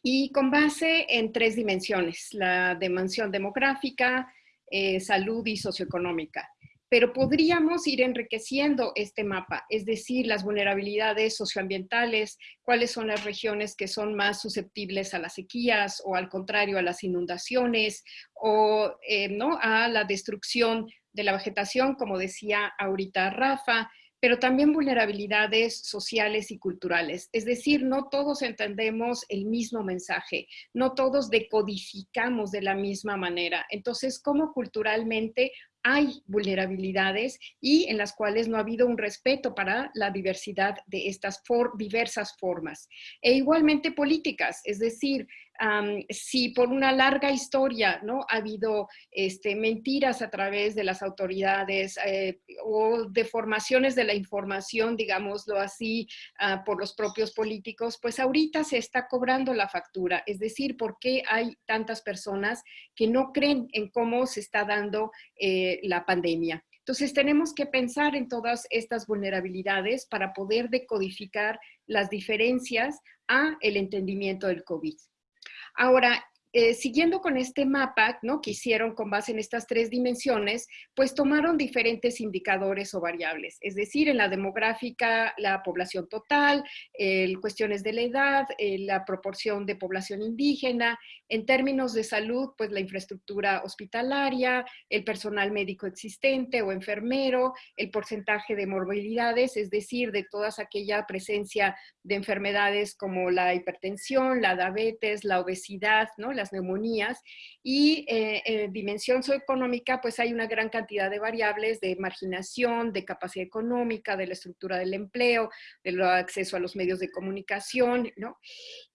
y con base en tres dimensiones, la dimensión demográfica, eh, salud y socioeconómica. Pero podríamos ir enriqueciendo este mapa, es decir, las vulnerabilidades socioambientales, cuáles son las regiones que son más susceptibles a las sequías o al contrario a las inundaciones o ¿no? a la destrucción de la vegetación, como decía ahorita Rafa, pero también vulnerabilidades sociales y culturales. Es decir, no todos entendemos el mismo mensaje, no todos decodificamos de la misma manera. Entonces, ¿cómo culturalmente hay vulnerabilidades y en las cuales no ha habido un respeto para la diversidad de estas diversas formas. E igualmente políticas, es decir, si por una larga historia ¿no? ha habido este, mentiras a través de las autoridades eh, o deformaciones de la información, digámoslo así, ah, por los propios políticos, pues ahorita se está cobrando la factura. Es decir, ¿por qué hay tantas personas que no creen en cómo se está dando eh, la pandemia? Entonces tenemos que pensar en todas estas vulnerabilidades para poder decodificar las diferencias a el entendimiento del COVID. Ahora, eh, siguiendo con este mapa ¿no? que hicieron con base en estas tres dimensiones, pues tomaron diferentes indicadores o variables, es decir, en la demográfica, la población total, cuestiones de la edad, la proporción de población indígena, en términos de salud, pues la infraestructura hospitalaria, el personal médico existente o enfermero, el porcentaje de morbilidades, es decir, de toda aquella presencia de enfermedades como la hipertensión, la diabetes, la obesidad, ¿no? Las neumonías, y eh, en dimensión socioeconómica, pues hay una gran cantidad de variables de marginación, de capacidad económica, de la estructura del empleo, del acceso a los medios de comunicación, ¿no?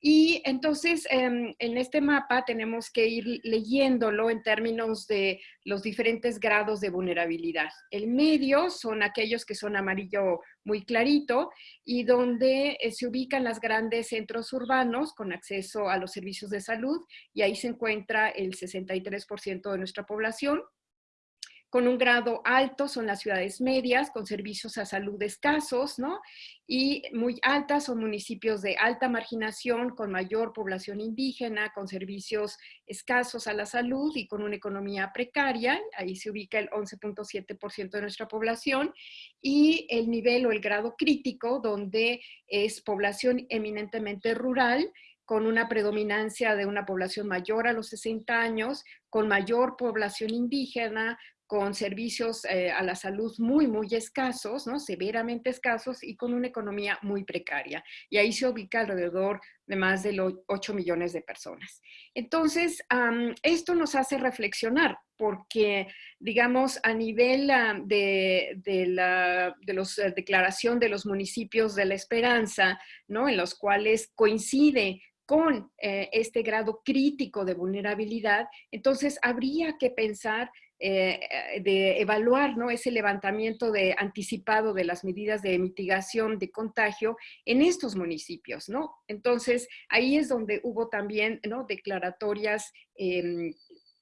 Y entonces, em, en este mapa tenemos que ir leyéndolo en términos de los diferentes grados de vulnerabilidad. El medio son aquellos que son amarillo muy clarito y donde eh, se ubican los grandes centros urbanos con acceso a los servicios de salud y ahí se encuentra el 63% de nuestra población. Con un grado alto son las ciudades medias, con servicios a salud escasos, ¿no? Y muy altas son municipios de alta marginación, con mayor población indígena, con servicios escasos a la salud y con una economía precaria. Ahí se ubica el 11.7% de nuestra población. Y el nivel o el grado crítico, donde es población eminentemente rural, con una predominancia de una población mayor a los 60 años, con mayor población indígena, con servicios eh, a la salud muy, muy escasos, ¿no? severamente escasos y con una economía muy precaria. Y ahí se ubica alrededor de más de los 8 millones de personas. Entonces, esto nos hace reflexionar porque, digamos, a nivel de, la de los, eh, declaración de los municipios de la esperanza, ¿no? en los cuales coincide con eh, este grado crítico de vulnerabilidad, entonces habría que pensar eh, eh, de evaluar ¿no? ese levantamiento de anticipado de las medidas de mitigación de contagio en estos municipios, ¿no? Entonces, ahí es donde hubo también, ¿no? Declaratorias em,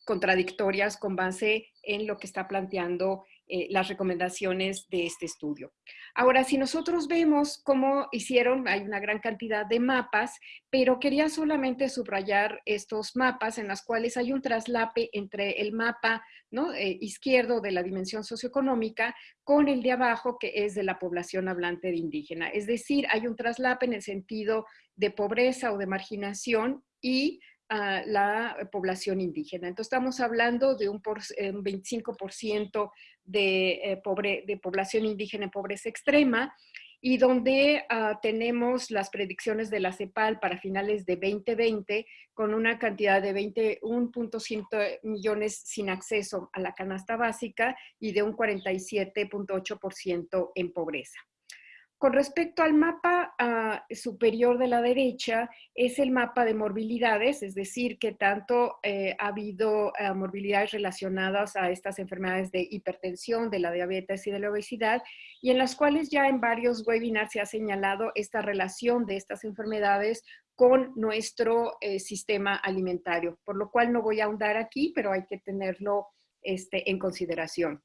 contradictorias con base en lo que está planteando eh, las recomendaciones de este estudio. Ahora, si nosotros vemos cómo hicieron, hay una gran cantidad de mapas, pero quería solamente subrayar estos mapas en los cuales hay un traslape entre el mapa. Eh, izquierdo de la dimensión socioeconómica con el de abajo que es de la población hablante de indígena. Es decir, hay un traslape en el sentido de pobreza o de marginación y la población indígena. Entonces estamos hablando de un, 25% de, eh, de población indígena en pobreza extrema y donde ah, tenemos las predicciones de la CEPAL para finales de 2020 con una cantidad de 21.5 millones sin acceso a la canasta básica y de un 47.8% en pobreza. Con respecto al mapa ah, superior de la derecha, es el mapa de morbilidades, es decir, que tanto eh, ha habido ah, morbilidades relacionadas a estas enfermedades de hipertensión, de la diabetes y de la obesidad, y en las cuales ya en varios webinars se ha señalado esta relación de estas enfermedades con nuestro eh, sistema alimentario, por lo cual no voy a ahondar aquí, pero hay que tenerlo este, en consideración.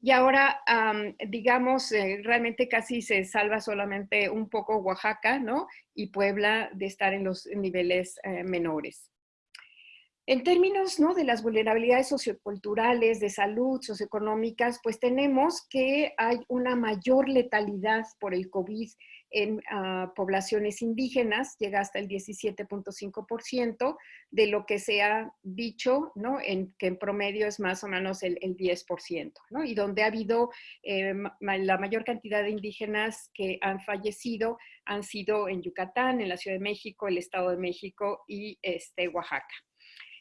Y ahora, digamos, eh, realmente casi se salva solamente un poco Oaxaca, ¿no? Y Puebla de estar en los niveles eh, menores. En términos ¿no? de las vulnerabilidades socioculturales, de salud, socioeconómicas, pues tenemos que hay una mayor letalidad por el COVID en ah, poblaciones indígenas, llega hasta el 17.5% de lo que se ha dicho, ¿no? En, que en promedio es más o menos el, 10%, ¿no? Y donde ha habido eh, la mayor cantidad de indígenas que han fallecido han sido en Yucatán, en la Ciudad de México, el Estado de México y este, Oaxaca.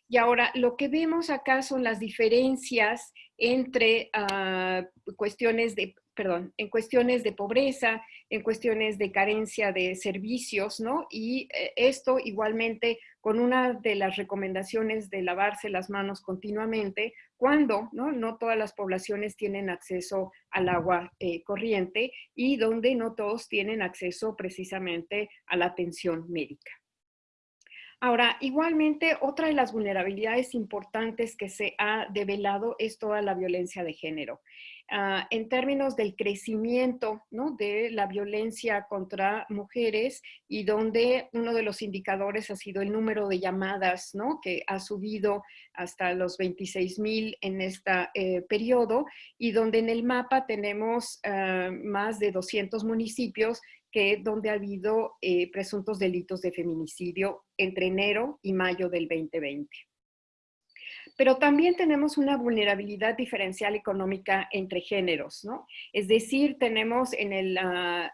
Y ahora lo que vemos acá son las diferencias entre ah, cuestiones de, perdón, en cuestiones de pobreza, en cuestiones de carencia de servicios, ¿no? Y eh, esto igualmente con una de las recomendaciones de lavarse las manos continuamente, cuando ¿no? no todas las poblaciones tienen acceso al agua eh, corriente y donde no todos tienen acceso precisamente a la atención médica. Ahora, igualmente, otra de las vulnerabilidades importantes que se ha develado es toda la violencia de género. Ah, en términos del crecimiento ¿no? de la violencia contra mujeres y donde uno de los indicadores ha sido el número de llamadas ¿no? que ha subido hasta los 26 mil en este periodo y donde en el mapa tenemos ah, más de 200 municipios que donde ha habido eh, presuntos delitos de feminicidio entre enero y mayo del 2020. Pero también tenemos una vulnerabilidad diferencial económica entre géneros, ¿no? Es decir, tenemos en la,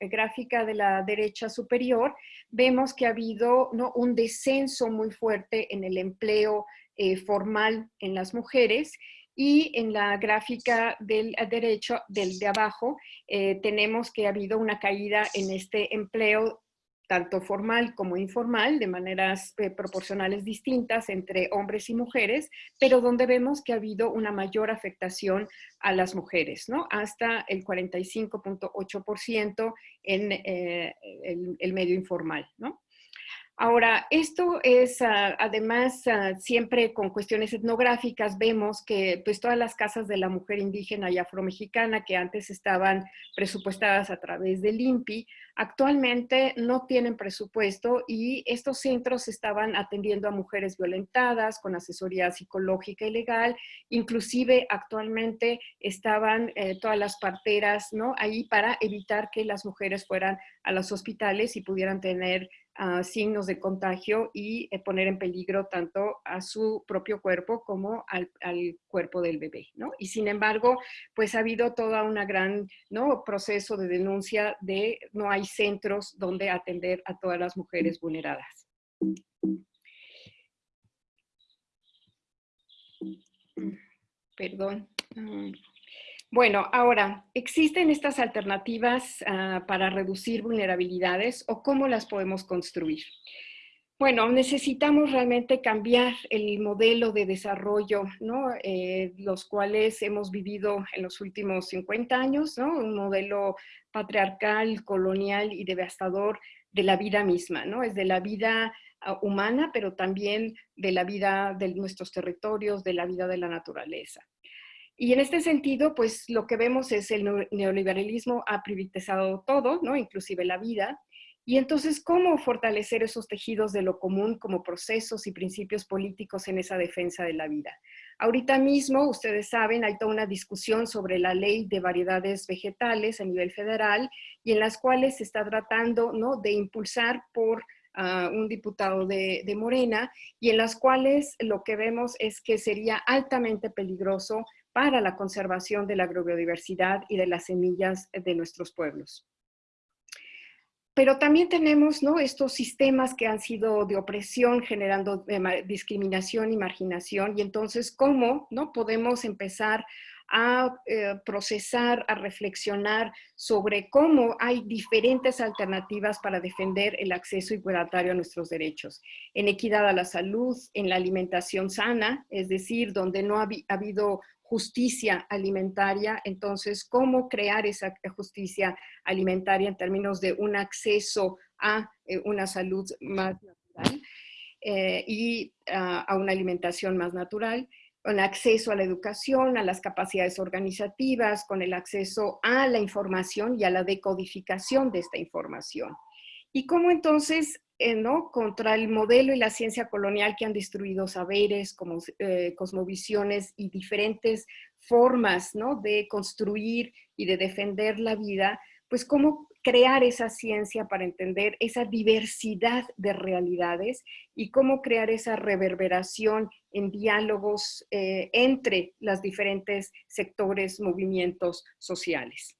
gráfica de la derecha superior, vemos que ha habido un descenso muy fuerte en el empleo eh, formal en las mujeres y en la gráfica del derecho, del de abajo, eh, tenemos que ha habido una caída en este empleo tanto formal como informal, de maneras eh, proporcionales distintas entre hombres y mujeres, pero donde vemos que ha habido una mayor afectación a las mujeres, ¿no? Hasta el 45.8% en eh, el, medio informal, ¿no? Ahora, esto es ah, además ah, siempre con cuestiones etnográficas, vemos que pues todas las casas de la mujer indígena y afromexicana que antes estaban presupuestadas a través del INPI, actualmente no tienen presupuesto y estos centros estaban atendiendo a mujeres violentadas con asesoría psicológica y legal, inclusive actualmente estaban eh, todas las parteras ¿no? ahí para evitar que las mujeres fueran a los hospitales y pudieran tener signos de contagio y eh, poner en peligro tanto a su propio cuerpo como al, cuerpo del bebé, ¿no? Y sin embargo, pues ha habido toda una gran, ¿no? Proceso de denuncia de no hay centros donde atender a todas las mujeres vulneradas. Perdón. Bueno, ahora, ¿existen estas alternativas ah, para reducir vulnerabilidades o cómo las podemos construir? Bueno, necesitamos realmente cambiar el modelo de desarrollo, ¿no? Eh, los cuales hemos vivido en los últimos 50 años, ¿no? Un modelo patriarcal, colonial y devastador de la vida misma, ¿no? Es de la vida ah, humana, pero también de la vida de nuestros territorios, de la vida de la naturaleza. Y en este sentido, pues lo que vemos es el neoliberalismo ha privatizado todo, ¿no? inclusive la vida. Y entonces, ¿cómo fortalecer esos tejidos de lo común como procesos y principios políticos en esa defensa de la vida? Ahorita mismo, ustedes saben, hay toda una discusión sobre la ley de variedades vegetales a nivel federal y en las cuales se está tratando ¿no? de impulsar por ah, un diputado de, de Morena y en las cuales lo que vemos es que sería altamente peligroso para la conservación de la agrobiodiversidad y de las semillas de nuestros pueblos. Pero también tenemos ¿no? estos sistemas que han sido de opresión, generando eh, discriminación y marginación, y entonces cómo ¿no? podemos empezar a eh, procesar, a reflexionar sobre cómo hay diferentes alternativas para defender el acceso igualitario a nuestros derechos. En equidad a la salud, en la alimentación sana, es decir, donde no ha habido justicia alimentaria, entonces, ¿cómo crear esa justicia alimentaria en términos de un acceso a eh, una salud más natural eh, y a una alimentación más natural? con acceso a la educación, a las capacidades organizativas, con el acceso a la información y a la decodificación de esta información. Y cómo entonces eh, ¿no? contra el modelo y la ciencia colonial que han destruido saberes, como, eh, cosmovisiones y diferentes formas ¿no? de construir y de defender la vida, pues cómo crear esa ciencia para entender esa diversidad de realidades y cómo crear esa reverberación en diálogos eh, entre los diferentes sectores, movimientos sociales.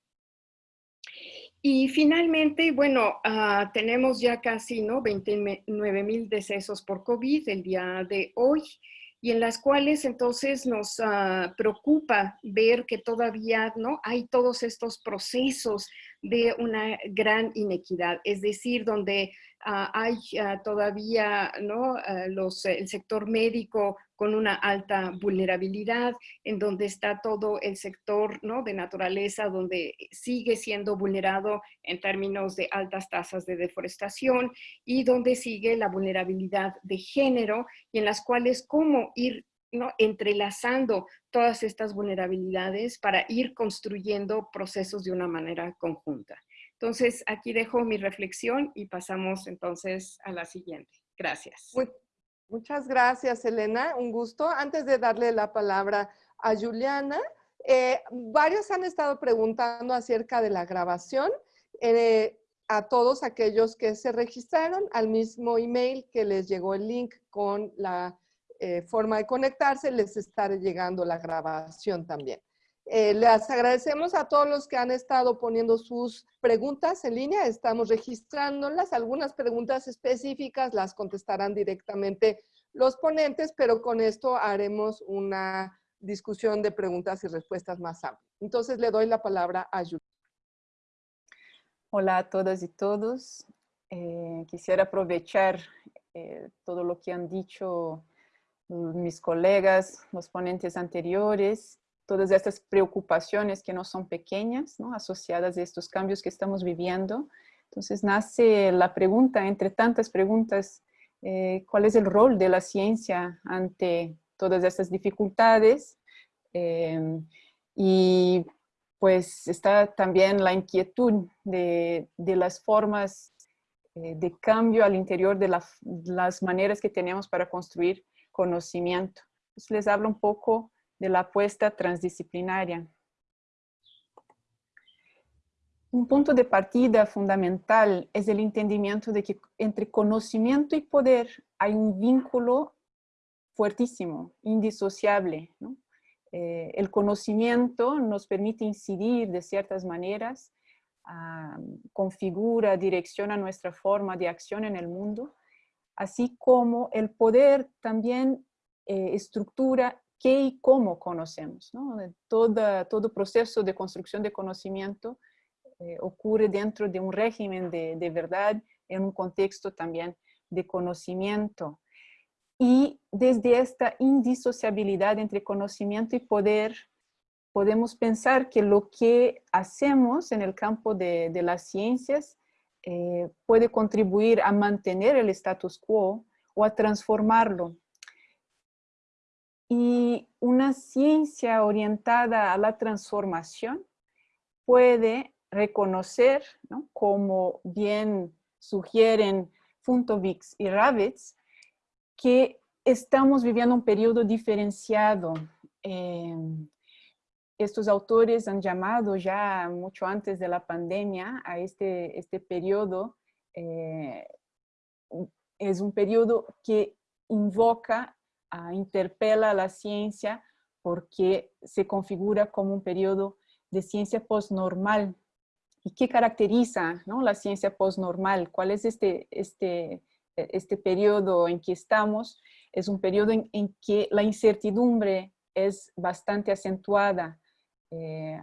Y finalmente, bueno, ah, tenemos ya casi ¿no? 29 mil decesos por COVID el día de hoy y en las cuales entonces nos ah, preocupa ver que todavía ¿no? hay todos estos procesos de una gran inequidad, es decir, donde ah, hay todavía ¿no? Los, el sector médico con una alta vulnerabilidad, en donde está todo el sector ¿no? de naturaleza, donde sigue siendo vulnerado en términos de altas tasas de deforestación y donde sigue la vulnerabilidad de género y en las cuales cómo ir ¿no? entrelazando todas estas vulnerabilidades para ir construyendo procesos de una manera conjunta. Entonces, aquí dejo mi reflexión y pasamos entonces a la siguiente. Gracias. Muchas gracias, Elena. Un gusto. Antes de darle la palabra a Juliana, eh, varios han estado preguntando acerca de la grabación. Eh, a todos aquellos que se registraron al mismo email que les llegó el link con la eh, forma de conectarse, les estará llegando la grabación también. Eh, les agradecemos a todos los que han estado poniendo sus preguntas en línea. Estamos registrándolas. Algunas preguntas específicas las contestarán directamente los ponentes, pero con esto haremos una discusión de preguntas y respuestas más amplia. Entonces le doy la palabra a Julia. Hola a todas y todos. Eh, quisiera aprovechar eh, todo lo que han dicho mis colegas, los ponentes anteriores, todas estas preocupaciones que no son pequeñas, ¿no? asociadas a estos cambios que estamos viviendo. Entonces nace la pregunta, entre tantas preguntas, eh, ¿cuál es el rol de la ciencia ante todas estas dificultades? Eh, y pues está también la inquietud de, de las formas eh, de cambio al interior de las maneras que tenemos para construir conocimiento. Les hablo un poco de la apuesta transdisciplinaria. Un punto de partida fundamental es el entendimiento de que entre conocimiento y poder hay un vínculo fuertísimo, indisociable. Eh, el conocimiento nos permite incidir de ciertas maneras, ah, configura, direcciona nuestra forma de acción en el mundo, así como el poder también eh, estructura qué y cómo conocemos. ¿no? todo proceso de construcción de conocimiento eh, ocurre dentro de un régimen de, de, verdad, en un contexto también de conocimiento. Y desde esta indisociabilidad entre conocimiento y poder, podemos pensar que lo que hacemos en el campo de, de las ciencias eh, puede contribuir a mantener el status quo o a transformarlo. Y una ciencia orientada a la transformación puede reconocer, como bien sugieren Funtovix y Ravitz, que estamos viviendo un periodo diferenciado. Eh, estos autores han llamado ya mucho antes de la pandemia a este, este periodo, eh, es un periodo que invoca, interpela a la ciencia porque se configura como un periodo de ciencia postnormal. ¿Y qué caracteriza ¿no? la ciencia postnormal? ¿Cuál es este, este, este periodo en que estamos? Es un periodo en, en que la incertidumbre es bastante acentuada, eh,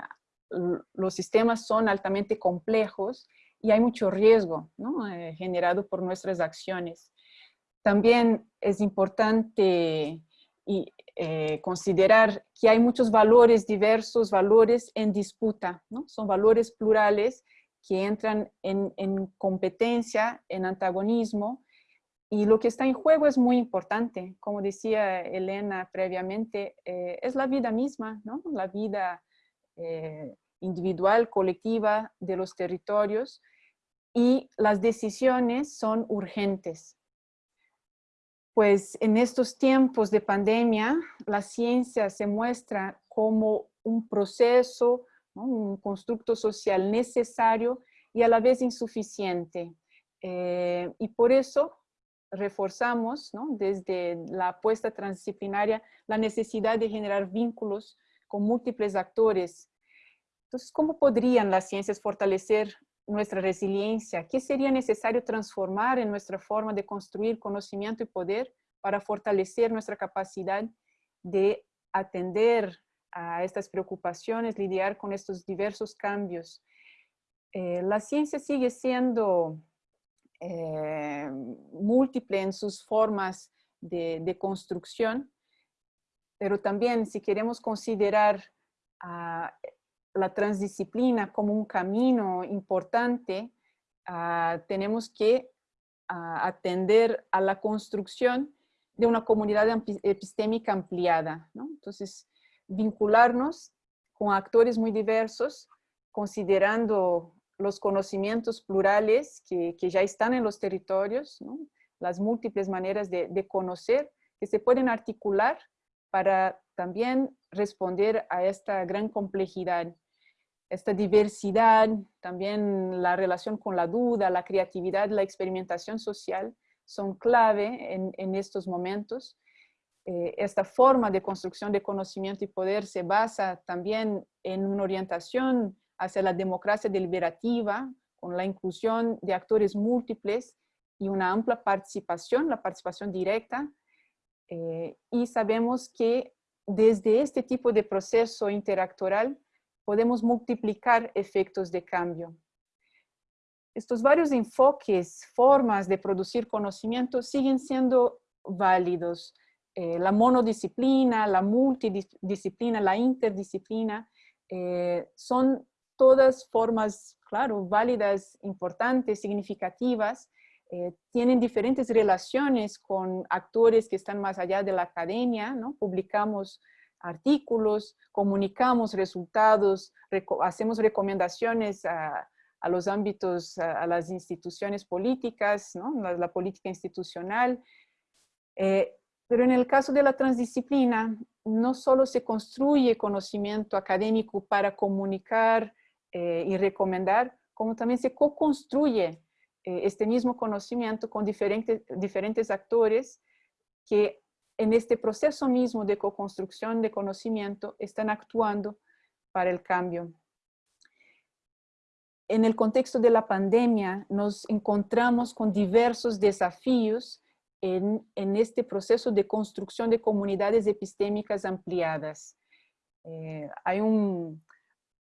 los sistemas son altamente complejos y hay mucho riesgo eh, generado por nuestras acciones. También es importante y, eh, considerar que hay muchos valores diversos, valores en disputa, ¿no? son valores plurales que entran en, competencia, en antagonismo, y lo que está en juego es muy importante. Como decía Elena previamente, es la vida misma, ¿no? la vida eh, individual, colectiva de los territorios y las decisiones son urgentes. Pues en estos tiempos de pandemia, la ciencia se muestra como un proceso, un constructo social necesario y a la vez insuficiente. Eh, y por eso reforzamos desde la apuesta transdisciplinaria la necesidad de generar vínculos con múltiples actores. Entonces, ¿cómo podrían las ciencias fortalecer nuestra resiliencia? ¿Qué sería necesario transformar en nuestra forma de construir conocimiento y poder para fortalecer nuestra capacidad de atender a estas preocupaciones, lidiar con estos diversos cambios? Eh, la ciencia sigue siendo eh, múltiple en sus formas de, construcción, pero también si queremos considerar la transdisciplina como un camino importante, ah, tenemos que ah, atender a la construcción de una comunidad epistémica ampliada. Entonces, vincularnos con actores muy diversos, considerando los conocimientos plurales que, ya están en los territorios, las múltiples maneras de conocer que se pueden articular para también responder a esta gran complejidad esta diversidad, también la relación con la duda, la creatividad, la experimentación social son clave en, estos momentos. Eh, esta forma de construcción de conocimiento y poder se basa también en una orientación hacia la democracia deliberativa, con la inclusión de actores múltiples y una amplia participación, la participación directa. Eh, y sabemos que desde este tipo de proceso interactoral podemos multiplicar efectos de cambio. Estos varios enfoques, formas de producir conocimiento siguen siendo válidos. Eh, la monodisciplina, la multidisciplina, la interdisciplina, eh, son todas formas, claro, válidas, importantes, significativas, eh, tienen diferentes relaciones con actores que están más allá de la academia, ¿no? Publicamos artículos, comunicamos resultados, hacemos recomendaciones a, los ámbitos, a, las instituciones políticas, la, política institucional. Eh, pero en el caso de la transdisciplina, no solo se construye conocimiento académico para comunicar eh, y recomendar, como también se co-construye eh, este mismo conocimiento con diferentes, diferentes actores que en este proceso mismo de co-construcción de conocimiento están actuando para el cambio. En el contexto de la pandemia nos encontramos con diversos desafíos en, este proceso de construcción de comunidades epistémicas ampliadas. Eh, hay un,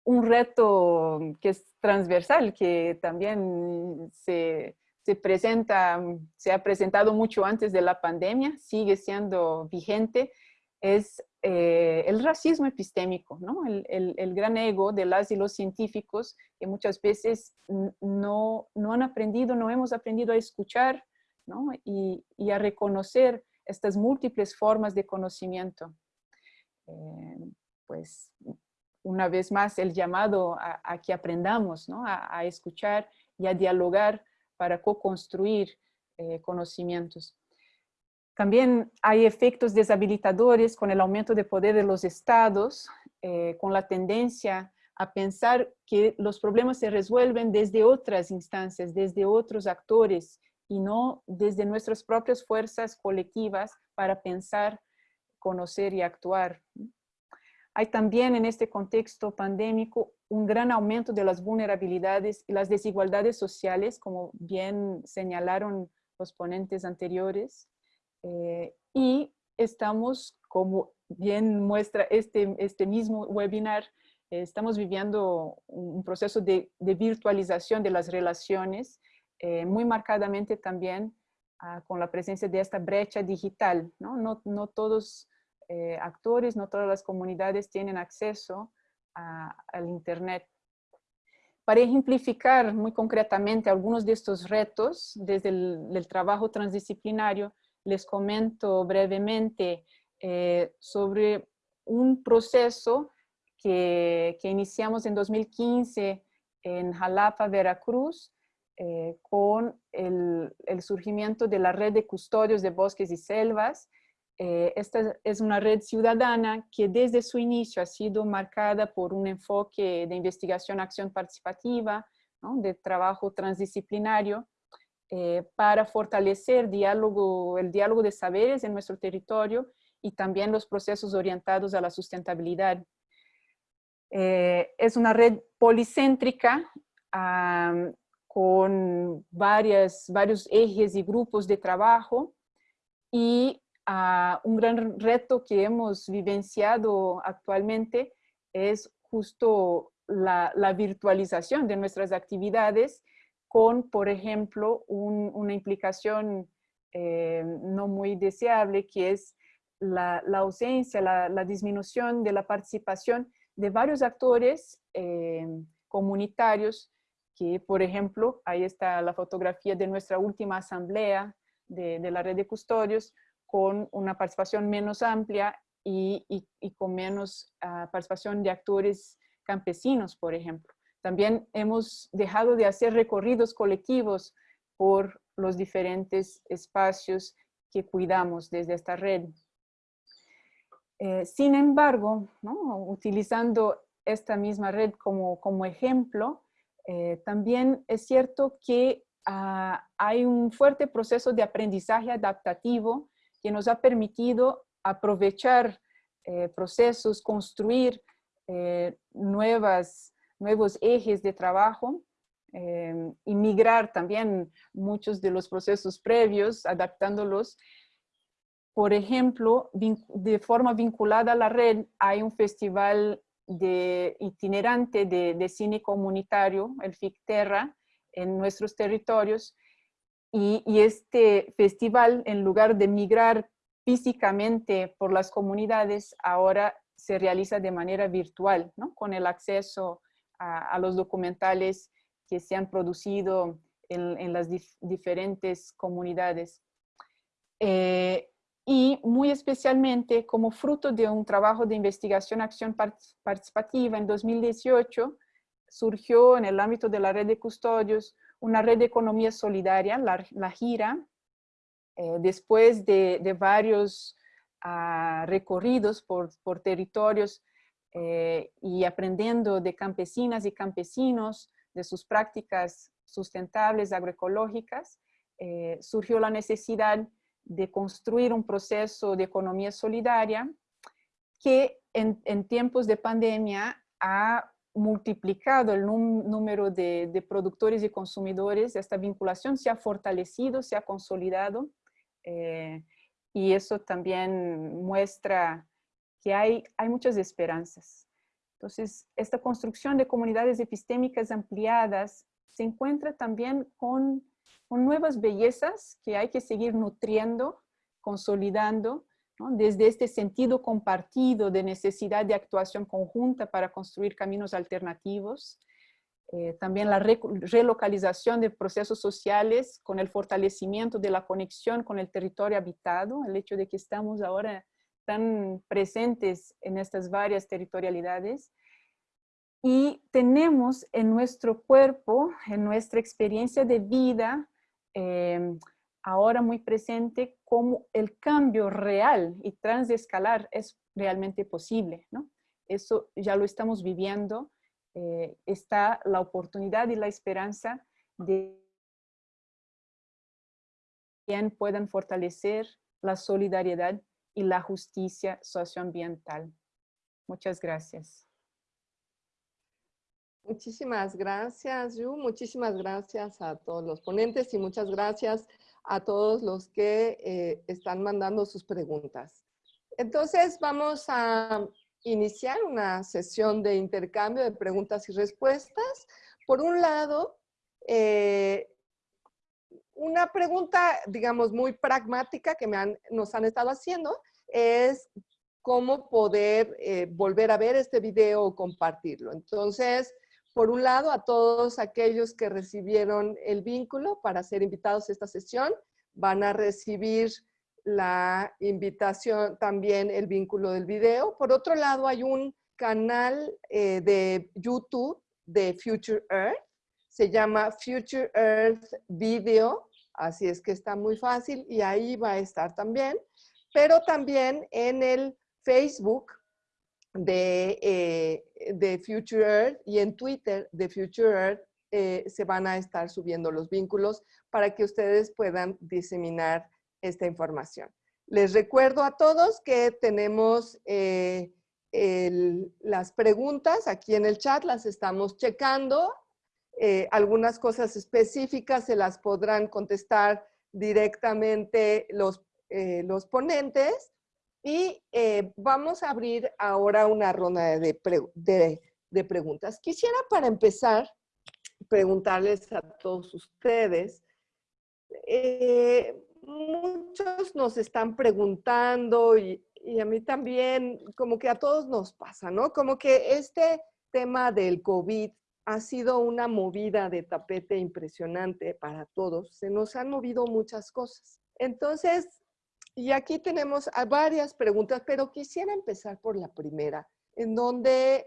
un reto que es transversal, que también se, se presenta, se ha presentado mucho antes de la pandemia, sigue siendo vigente, es eh, el racismo epistémico, ¿no? El, gran ego de las y los científicos que muchas veces no, no han aprendido, no hemos aprendido a escuchar ¿no? y, y, a reconocer estas múltiples formas de conocimiento. Eh, pues una vez más el llamado a, que aprendamos ¿no? a escuchar y a dialogar para co-construir eh, conocimientos. También hay efectos deshabilitadores con el aumento de poder de los estados, eh, con la tendencia a pensar que los problemas se resuelven desde otras instancias, desde otros actores y no desde nuestras propias fuerzas colectivas para pensar, conocer y actuar. Hay también en este contexto pandémico un gran aumento de las vulnerabilidades y las desigualdades sociales, como bien señalaron los ponentes anteriores. Eh, y estamos, como bien muestra este, este mismo webinar, eh, estamos viviendo un proceso de, virtualización de las relaciones, eh, muy marcadamente también ah, con la presencia de esta brecha digital. No, no, no todos actores, no todas las comunidades tienen acceso al Internet. Para ejemplificar muy concretamente algunos de estos retos desde el trabajo transdisciplinario, les comento brevemente eh, sobre un proceso que, iniciamos en 2015 en Jalapa, Veracruz, eh, con el, surgimiento de la red de custodios de bosques y selvas, eh, esta es una red ciudadana que desde su inicio ha sido marcada por un enfoque de investigación, acción participativa, de trabajo transdisciplinario, eh, para fortalecer el diálogo de saberes en nuestro territorio y también los procesos orientados a la sustentabilidad. Eh, es una red policéntrica con varias, varios ejes y grupos de trabajo y un gran reto que hemos vivenciado actualmente es justo la, virtualización de nuestras actividades con, por ejemplo, una implicación eh, no muy deseable que es la, ausencia, la, disminución de la participación de varios actores eh, comunitarios que, por ejemplo, ahí está la fotografía de nuestra última asamblea de, la red de custodios, con una participación menos amplia y, con menos ah, participación de actores campesinos, por ejemplo. También hemos dejado de hacer recorridos colectivos por los diferentes espacios que cuidamos desde esta red. Eh, sin embargo, utilizando esta misma red como, como ejemplo, eh, también es cierto que ah, hay un fuerte proceso de aprendizaje adaptativo que nos ha permitido aprovechar eh, procesos, construir nuevas, nuevos ejes de trabajo eh, y migrar también muchos de los procesos previos, adaptándolos. Por ejemplo, de forma vinculada a la red, hay un festival de itinerante de, cine comunitario, el FICTERRA, en nuestros territorios. Y, este festival, en lugar de migrar físicamente por las comunidades, ahora se realiza de manera virtual, ¿no? con el acceso a, los documentales que se han producido en, las diferentes comunidades. Eh, y muy especialmente como fruto de un trabajo de investigación acción participativa en 2018, surgió en el ámbito de la red de custodios una red de economía solidaria, la, GIRA, eh, después de, varios ah, recorridos por, territorios eh, y aprendiendo de campesinas y campesinos, de sus prácticas sustentables agroecológicas, eh, surgió la necesidad de construir un proceso de economía solidaria que en, tiempos de pandemia ha multiplicado el número de, productores y consumidores, esta vinculación se ha fortalecido, se ha consolidado eh, y eso también muestra que hay, hay muchas esperanzas. Entonces, esta construcción de comunidades epistémicas ampliadas se encuentra también con, nuevas bellezas que hay que seguir nutriendo, consolidando, desde este sentido compartido de necesidad de actuación conjunta para construir caminos alternativos, eh, también la relocalización de procesos sociales con el fortalecimiento de la conexión con el territorio habitado, el hecho de que estamos ahora están presentes en estas varias territorialidades. Y tenemos en nuestro cuerpo, en nuestra experiencia de vida, em, ahora muy presente cómo el cambio real y transescalar es realmente posible. ¿no? Eso ya lo estamos viviendo. Eh, está la oportunidad y la esperanza de que puedan fortalecer la solidaridad y la justicia socioambiental. Muchas gracias. Muchísimas gracias, Yu. Muchísimas gracias a todos los ponentes y muchas gracias a todos los que eh, están mandando sus preguntas. Entonces, vamos a iniciar una sesión de intercambio de preguntas y respuestas. Por un lado, eh, una pregunta, digamos, muy pragmática que me nos han estado haciendo es cómo poder eh, volver a ver este video o compartirlo. Entonces, por un lado, a todos aquellos que recibieron el vínculo para ser invitados a esta sesión, van a recibir la invitación, también el vínculo del video. Por otro lado, hay un canal eh, de YouTube de Future Earth, se llama Future Earth Video, así es que está muy fácil y ahí va a estar también, pero también en el Facebook de, eh, de Future Earth y en Twitter de Future Earth eh, se van a estar subiendo los vínculos para que ustedes puedan diseminar esta información. Les recuerdo a todos que tenemos eh, las preguntas aquí en el chat, las estamos checando eh, algunas cosas específicas se las podrán contestar directamente los, eh, los ponentes. Y eh, vamos a abrir ahora una ronda de, preguntas. Quisiera para empezar preguntarles a todos ustedes, muchos nos están preguntando y, y, a mí también, como que a todos nos pasa, ¿no? Como que este tema del COVID ha sido una movida de tapete impresionante para todos. Se nos han movido muchas cosas. Entonces, y aquí tenemos varias preguntas, pero quisiera empezar por la primera, en donde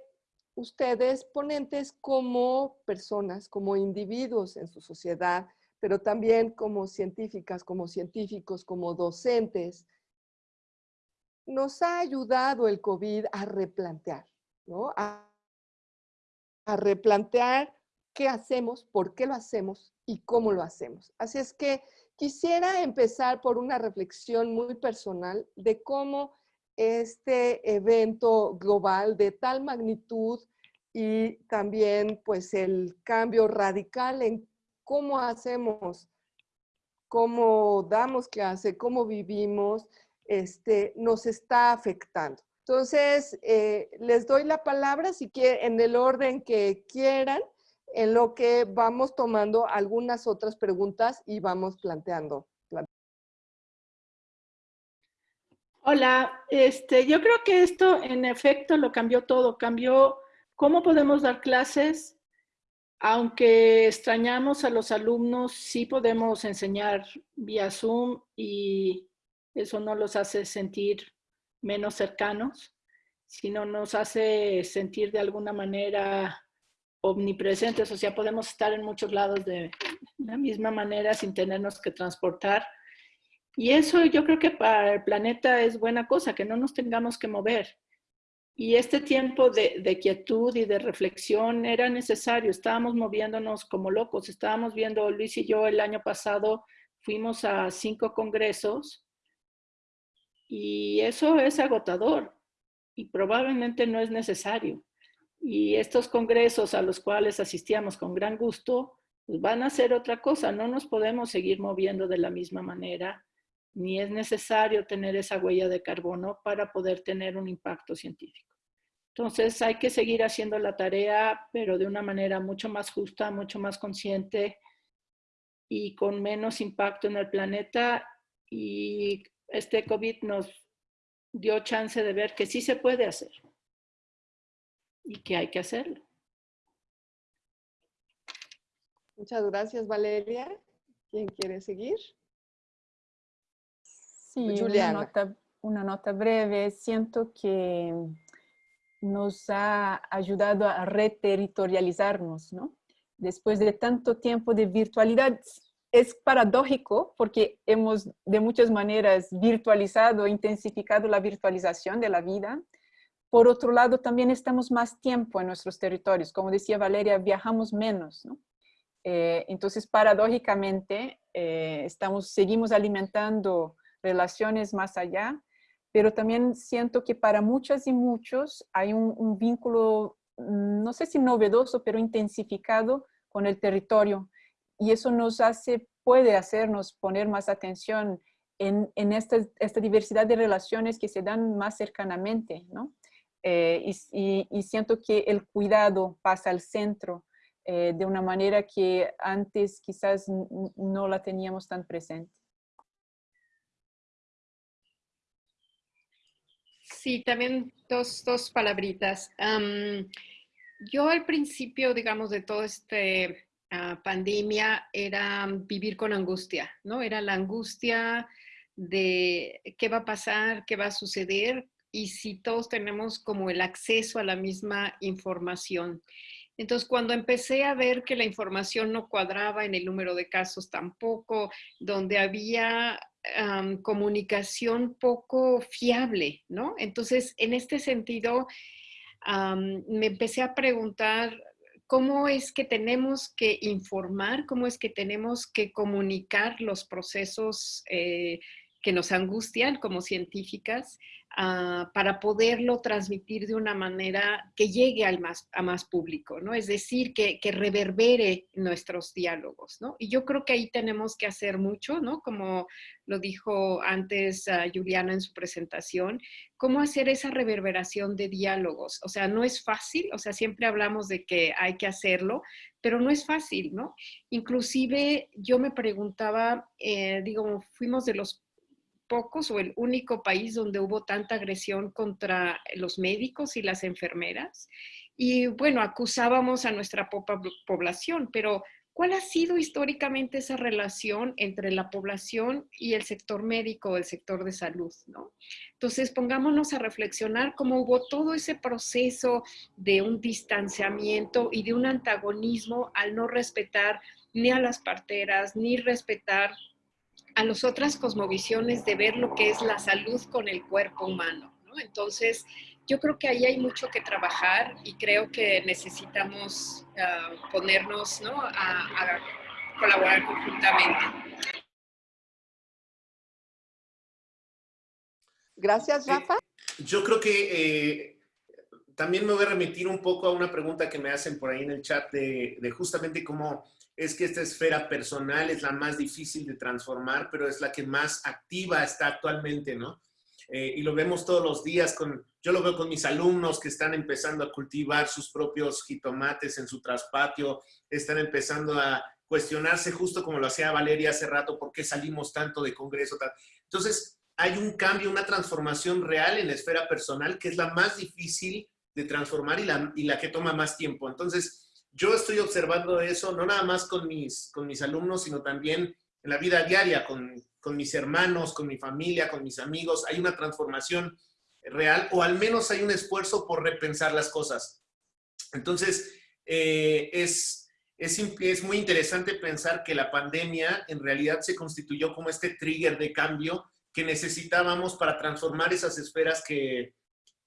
ustedes, ponentes como personas, como individuos en su sociedad, pero también como científicas, como científicos, como docentes, nos ha ayudado el COVID a replantear, ¿no? A, replantear qué hacemos, por qué lo hacemos y cómo lo hacemos. Así es que quisiera empezar por una reflexión muy personal de cómo este evento global de tal magnitud y también pues el cambio radical en cómo hacemos, cómo damos clase, cómo vivimos, este, nos está afectando. Entonces, eh, les doy la palabra si quieren, en el orden que quieran, en lo que vamos tomando algunas otras preguntas y vamos planteando. Hola, este, yo creo que esto en efecto lo cambió todo, cambió cómo podemos dar clases, aunque extrañamos a los alumnos, sí podemos enseñar vía Zoom y eso no los hace sentir menos cercanos, sino nos hace sentir de alguna manera omnipresentes, o sea, podemos estar en muchos lados de la misma manera sin tenernos que transportar. Y eso yo creo que para el planeta es buena cosa, que no nos tengamos que mover. Y este tiempo de, quietud y de reflexión era necesario. Estábamos moviéndonos como locos. Estábamos viendo, Luis y yo el año pasado fuimos a cinco congresos y eso es agotador y probablemente no es necesario. Y estos congresos a los cuales asistíamos con gran gusto, pues van a ser otra cosa. No nos podemos seguir moviendo de la misma manera, ni es necesario tener esa huella de carbono para poder tener un impacto científico. Entonces hay que seguir haciendo la tarea, pero de una manera mucho más justa, mucho más consciente y con menos impacto en el planeta. Y este COVID nos dio chance de ver que sí se puede hacer y que hay que hacerlo. Muchas gracias, Valeria. ¿Quién quiere seguir? Sí, Una, nota, una nota breve. Siento que nos ha ayudado a reterritorializarnos, ¿no? Después de tanto tiempo de virtualidad, es paradójico porque hemos de muchas maneras virtualizado, intensificado la virtualización de la vida. Por otro lado, también estamos más tiempo en nuestros territorios. Como decía Valeria, viajamos menos, ¿no? Eh, entonces, paradójicamente, eh, estamos, seguimos alimentando relaciones más allá, pero también siento que para muchas y muchos hay un, vínculo, mm, no sé si novedoso, pero intensificado con el territorio. Y eso nos hace, puede hacernos poner más atención en, en esta, esta, diversidad de relaciones que se dan más cercanamente, ¿no? Eh, y, siento que el cuidado pasa al centro eh, de una manera que antes quizás no la teníamos tan presente. Sí, también dos, dos palabritas. yo al principio, digamos, de toda esta ah, pandemia era vivir con angustia, ¿no? Era la angustia de qué va a pasar, qué va a suceder y si todos tenemos como el acceso a la misma información. Entonces, cuando empecé a ver que la información no cuadraba en el número de casos tampoco, donde había comunicación poco fiable, ¿no? Entonces, en este sentido, me empecé a preguntar cómo es que tenemos que informar, cómo es que tenemos que comunicar los procesos eh, que nos angustian como científicas Ah, para poderlo transmitir de una manera que llegue al más, a más público, ¿no? Es decir, que, que, reverbere nuestros diálogos, ¿no? Y yo creo que ahí tenemos que hacer mucho, ¿no? Como lo dijo antes uh, Juliana en su presentación, cómo hacer esa reverberación de diálogos. O sea, no es fácil, o sea, siempre hablamos de que hay que hacerlo, pero no es fácil, ¿no? Inclusive yo me preguntaba, eh, digo, fuimos de los pocos o el único país donde hubo tanta agresión contra los médicos y las enfermeras. Y bueno, acusábamos a nuestra población, pero ¿cuál ha sido históricamente esa relación entre la población y el sector médico o el sector de salud? ¿no? Entonces, pongámonos a reflexionar cómo hubo todo ese proceso de un distanciamiento y de un antagonismo al no respetar ni a las parteras, ni respetar a las otras cosmovisiones de ver lo que es la salud con el cuerpo humano. ¿no? Entonces, yo creo que ahí hay mucho que trabajar y creo que necesitamos uh, ponernos ¿no? a, a, colaborar conjuntamente. Gracias, Rafa. Eh, yo creo que eh, también me voy a remitir un poco a una pregunta que me hacen por ahí en el chat de, de justamente cómo es que esta esfera personal es la más difícil de transformar, pero es la que más activa está actualmente, ¿no? Eh, y lo vemos todos los días, con, yo lo veo con mis alumnos que están empezando a cultivar sus propios jitomates en su traspatio, están empezando a cuestionarse justo como lo hacía Valeria hace rato, ¿por qué salimos tanto de congreso? Entonces, hay un cambio, una transformación real en la esfera personal que es la más difícil de transformar y la, y la que toma más tiempo. Entonces, yo estoy observando eso, no nada más con mis, con mis alumnos, sino también en la vida diaria, con, con mis hermanos, con mi familia, con mis amigos. Hay una transformación real o al menos hay un esfuerzo por repensar las cosas. Entonces, eh, es, es, muy interesante pensar que la pandemia en realidad se constituyó como este trigger de cambio que necesitábamos para transformar esas esferas que,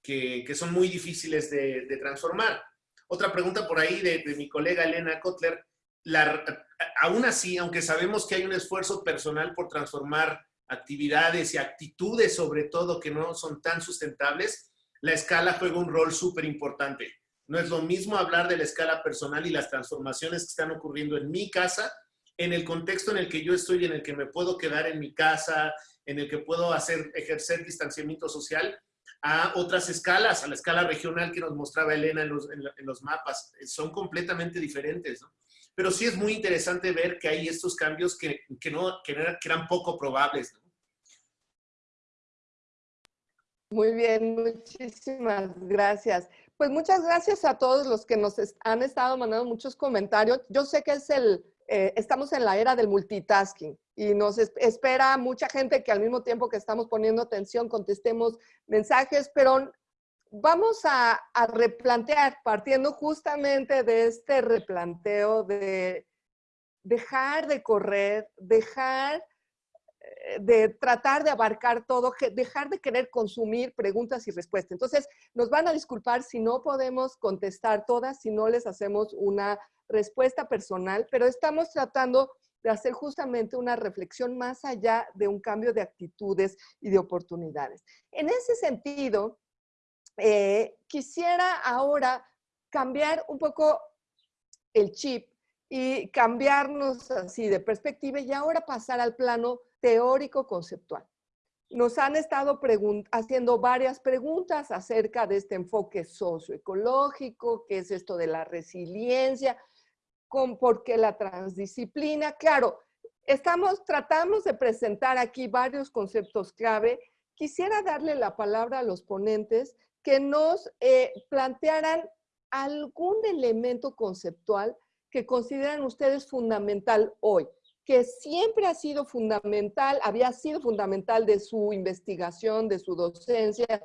que, son muy difíciles de transformar. Otra pregunta por ahí de, mi colega Elena Kotler. aún así, aunque sabemos que hay un esfuerzo personal por transformar actividades y actitudes, sobre todo, que no son tan sustentables, la escala juega un rol súper importante. No es lo mismo hablar de la escala personal y las transformaciones que están ocurriendo en mi casa, en el contexto en el que yo estoy, en el que me puedo quedar en mi casa, en el que puedo hacer, ejercer distanciamiento social, a otras escalas, a la escala regional que nos mostraba Elena en los, en los mapas. Son completamente diferentes, ¿no? Pero sí es muy interesante ver que hay estos cambios que, que no, que, eran, poco probables. Muy bien, muchísimas gracias. Pues muchas gracias a todos los que nos han estado mandando muchos comentarios. Yo sé que es el, eh, estamos en la era del multitasking y nos espera mucha gente que al mismo tiempo que estamos poniendo atención contestemos mensajes, pero vamos a, replantear, partiendo justamente de este replanteo de dejar de correr, dejar de tratar de abarcar todo, dejar de querer consumir preguntas y respuestas. Entonces, nos van a disculpar si no podemos contestar todas, si no les hacemos una respuesta personal, pero estamos tratando de hacer justamente una reflexión más allá de un cambio de actitudes y de oportunidades. En ese sentido, eh, quisiera ahora cambiar un poco el chip y cambiarnos así de perspectiva y ahora pasar al plano teórico conceptual. Nos han estado haciendo varias preguntas acerca de este enfoque socioecológico, qué es esto de la resiliencia, con por qué la transdisciplina. Claro, estamos, tratamos de presentar aquí varios conceptos clave. Quisiera darle la palabra a los ponentes que nos eh, plantearan algún elemento conceptual que consideran ustedes fundamental hoy, que siempre ha sido fundamental, había sido fundamental de su investigación, de su docencia,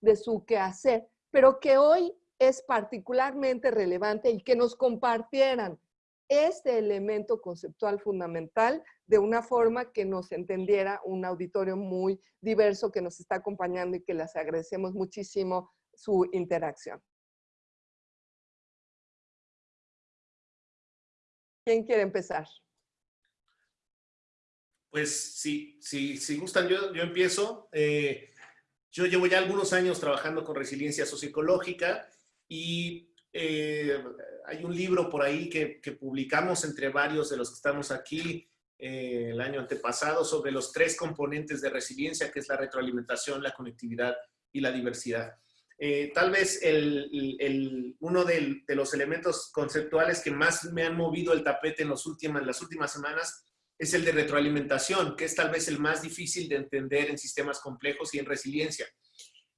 de su quehacer, pero que hoy es particularmente relevante y que nos compartieran este elemento conceptual fundamental de una forma que nos entendiera un auditorio muy diverso que nos está acompañando y que les agradecemos muchísimo su interacción. ¿Quién quiere empezar? Pues sí, sí, si gustan, yo, empiezo. Eh, yo llevo ya algunos años trabajando con resiliencia socioecológica y eh, hay un libro por ahí que, publicamos entre varios de los que estamos aquí eh, el año antepasado sobre los tres componentes de resiliencia, que es la retroalimentación, la conectividad y la diversidad. Tal vez el, uno de, los elementos conceptuales que más me han movido el tapete en, los últimas, en las últimas semanas es el de retroalimentación, que es tal vez el más difícil de entender en sistemas complejos y en resiliencia.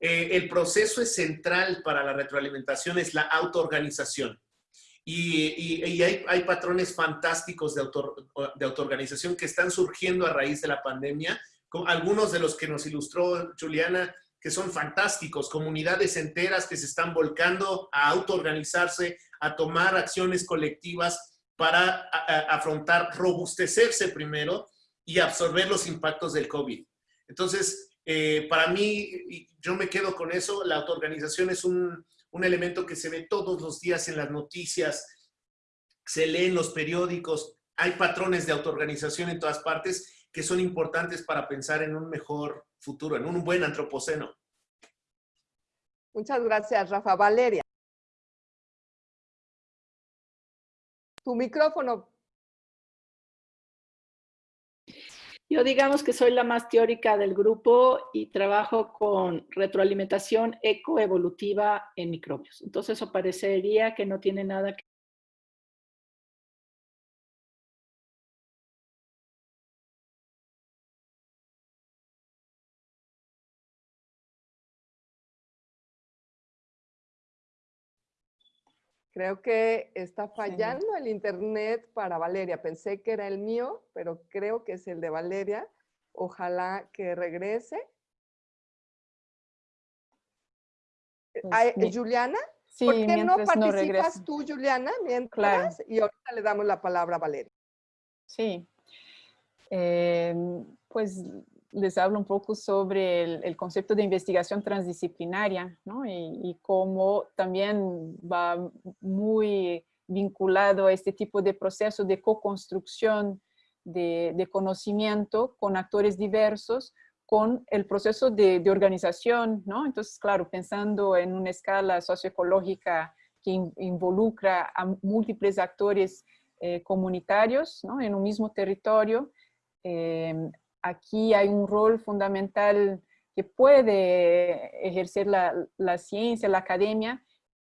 Eh, el proceso es central para la retroalimentación, es la autoorganización. Y, y, hay, hay, patrones fantásticos de, auto, de autoorganización que están surgiendo a raíz de la pandemia, con algunos de los que nos ilustró Juliana, que son fantásticos, comunidades enteras que se están volcando a autoorganizarse, a tomar acciones colectivas para afrontar, robustecerse primero y absorber los impactos del COVID. Entonces, eh, para mí, yo me quedo con eso, la autoorganización es un, un, elemento que se ve todos los días en las noticias, se lee en los periódicos, hay patrones de autoorganización en todas partes que son importantes para pensar en un mejor futuro, en un buen antropoceno. Muchas gracias, Rafa. Valeria. Tu micrófono, Yo digamos que soy la más teórica del grupo y trabajo con retroalimentación ecoevolutiva en microbios. Entonces eso parecería que no tiene nada que Creo que está fallando el internet para Valeria. Pensé que era el mío, pero creo que es el de Valeria. Ojalá que regrese. Pues, Juliana, ¿por qué no participas tú, Juliana, mientras? Y ahorita le damos la palabra a Valeria. Sí. Em, pues les hablo un poco sobre el, concepto de investigación transdisciplinaria, ¿no? Y, cómo también va muy vinculado a este tipo de proceso de co-construcción de, conocimiento con actores diversos, con el proceso de, organización, ¿no? Entonces, claro, pensando en una escala socioecológica que involucra a múltiples actores eh, comunitarios, ¿no? En un mismo territorio, eh, aquí hay un rol fundamental que puede ejercer la, ciencia, la academia,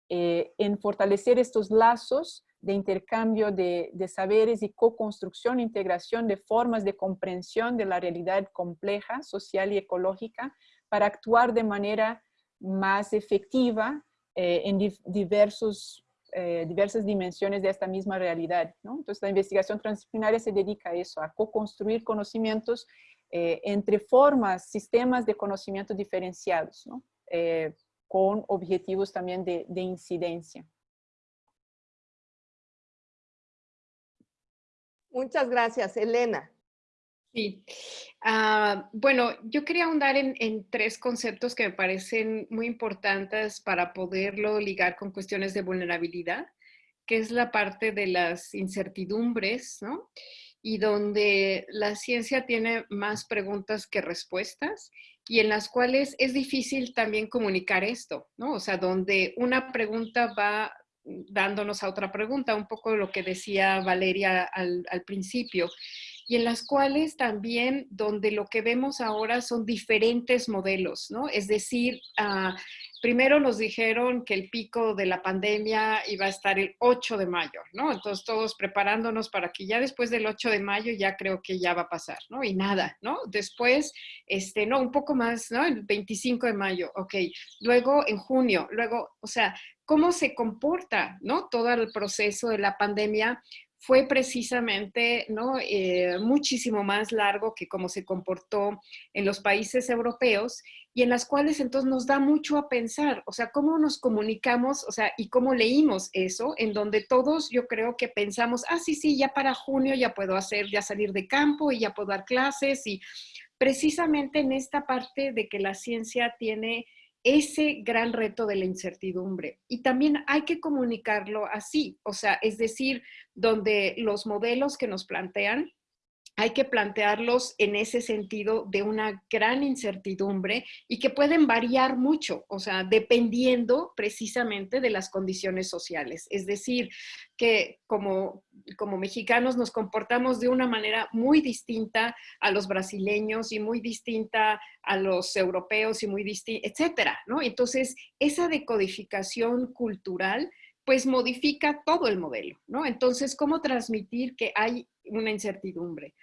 eh, en fortalecer estos lazos de intercambio de, saberes y co-construcción, integración de formas de comprensión de la realidad compleja, social y ecológica, para actuar de manera más efectiva eh, en diversos eh, diversas dimensiones de esta misma realidad. ¿no? Entonces, la investigación transdisciplinaria se dedica a eso, a co-construir conocimientos eh, entre formas, sistemas de conocimiento diferenciados, ¿no? eh, con objetivos también de, de incidencia. Muchas gracias, Elena. Sí. Uh, bueno, yo quería ahondar en, en, tres conceptos que me parecen muy importantes para poderlo ligar con cuestiones de vulnerabilidad, que es la parte de las incertidumbres, ¿no? Y donde la ciencia tiene más preguntas que respuestas y en las cuales es difícil también comunicar esto, ¿no? O sea, donde una pregunta va dándonos a otra pregunta, un poco lo que decía Valeria al, principio y en las cuales también donde lo que vemos ahora son diferentes modelos, ¿no? Es decir, uh, primero nos dijeron que el pico de la pandemia iba a estar el 8 de mayo, ¿no? Entonces todos preparándonos para que ya después del 8 de mayo ya creo que ya va a pasar, ¿no? Y nada, ¿no? Después, este, no, un poco más, ¿no? El 25 de mayo, ok. Luego en junio, luego, o sea, cómo se comporta, ¿no? Todo el proceso de la pandemia fue precisamente ¿no? Eh, muchísimo más largo que como se comportó en los países europeos y en las cuales entonces nos da mucho a pensar, o sea, cómo nos comunicamos, o sea, y cómo leímos eso, en donde todos yo creo que pensamos, ah, sí, sí, ya para junio ya puedo hacer, ya salir de campo y ya puedo dar clases y precisamente en esta parte de que la ciencia tiene ese gran reto de la incertidumbre. Y también hay que comunicarlo así, o sea, es decir, donde los modelos que nos plantean hay que plantearlos en ese sentido de una gran incertidumbre y que pueden variar mucho, o sea, dependiendo precisamente de las condiciones sociales. Es decir, que como, como mexicanos nos comportamos de una manera muy distinta a los brasileños y muy distinta a los europeos y muy distinta, etcétera, ¿no? Entonces, esa decodificación cultural pues modifica todo el modelo, ¿no? Entonces, ¿cómo transmitir que hay una incertidumbre?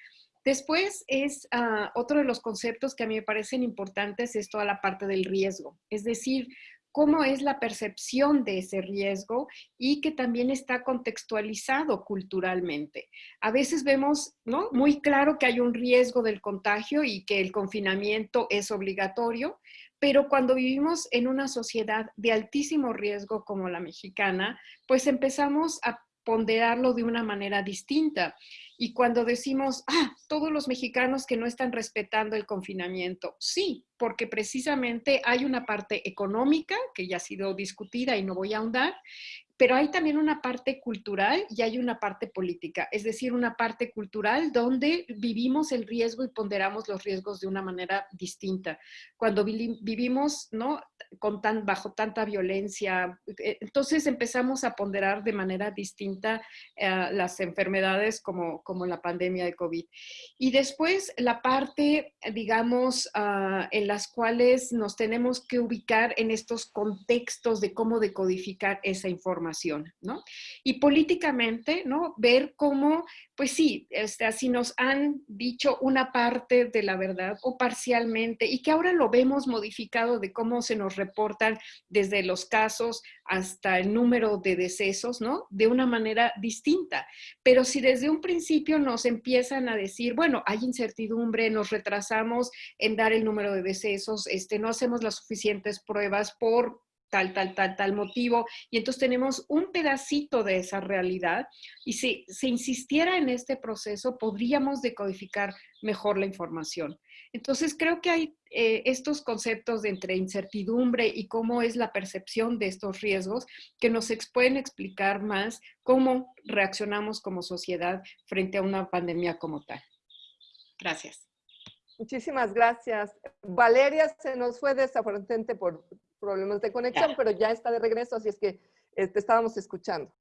Después es ah, otro de los conceptos que a mí me parecen importantes es toda la parte del riesgo, es decir, cómo es la percepción de ese riesgo y que también está contextualizado culturalmente. A veces vemos ¿no? muy claro que hay un riesgo del contagio y que el confinamiento es obligatorio, pero cuando vivimos en una sociedad de altísimo riesgo como la mexicana, pues empezamos a ponderarlo de una manera distinta. Y cuando decimos, ah, todos los mexicanos que no están respetando el confinamiento, sí, porque precisamente hay una parte económica que ya ha sido discutida y no voy a ahondar, pero hay también una parte cultural y hay una parte política, es decir, una parte cultural donde vivimos el riesgo y ponderamos los riesgos de una manera distinta. Cuando vivimos ¿no? Con bajo tanta violencia, eh, entonces empezamos a ponderar de manera distinta eh, las enfermedades como, como la pandemia de COVID. Y después la parte, digamos, uh, en las cuales nos tenemos que ubicar en estos contextos de cómo decodificar esa información ¿no? Y políticamente, ¿no? Ver cómo, pues sí, este, así nos han dicho una parte de la verdad o parcialmente y que ahora lo vemos modificado de cómo se nos reportan desde los casos hasta el número de decesos, ¿no? De una manera distinta. Pero si desde un principio nos empiezan a decir, bueno, hay incertidumbre, nos retrasamos en dar el número de decesos, este, no hacemos las suficientes pruebas por tal, tal, tal, tal motivo. Y entonces tenemos un pedacito de esa realidad y si se insistiera en este proceso, podríamos decodificar mejor la información. Entonces creo que hay eh, estos conceptos de entre incertidumbre y cómo es la percepción de estos riesgos que nos pueden explicar más cómo reaccionamos como sociedad frente a una pandemia como tal. Gracias. Muchísimas gracias. Valeria se nos fue desafortunadamente por problemas de conexión, pero ya está de regreso, así es que te estábamos escuchando.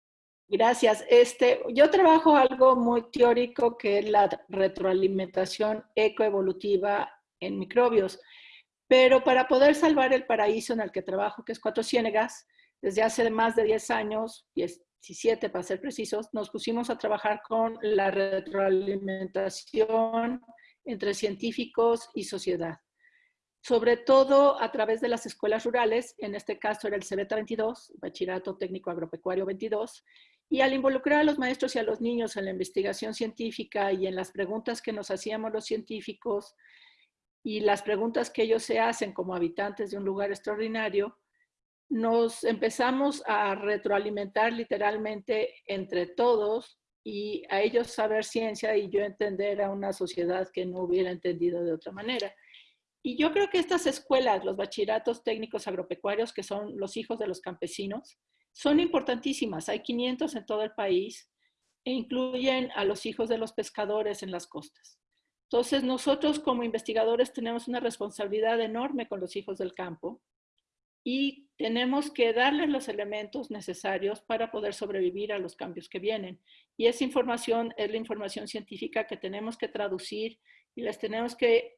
Gracias. Este, yo trabajo algo muy teórico que es la retroalimentación ecoevolutiva en microbios. Pero para poder salvar el paraíso en el que trabajo, que es Cuatro Ciénegas, desde hace más de 10 años, 17 para ser precisos, nos pusimos a trabajar con la retroalimentación entre científicos y sociedad sobre todo a través de las escuelas rurales, en este caso era el CBETA 22, Bachillerato Técnico Agropecuario 22, y al involucrar a los maestros y a los niños en la investigación científica y en las preguntas que nos hacíamos los científicos y las preguntas que ellos se hacen como habitantes de un lugar extraordinario, nos empezamos a retroalimentar literalmente entre todos y a ellos saber ciencia y yo entender a una sociedad que no hubiera entendido de otra manera. Y yo creo que estas escuelas, los bachilleratos técnicos agropecuarios, que son los hijos de los campesinos, son importantísimas. Hay 500 en todo el país e incluyen a los hijos de los pescadores en las costas. Entonces, nosotros como investigadores tenemos una responsabilidad enorme con los hijos del campo y tenemos que darles los elementos necesarios para poder sobrevivir a los cambios que vienen. Y esa información es la información científica que tenemos que traducir y les tenemos que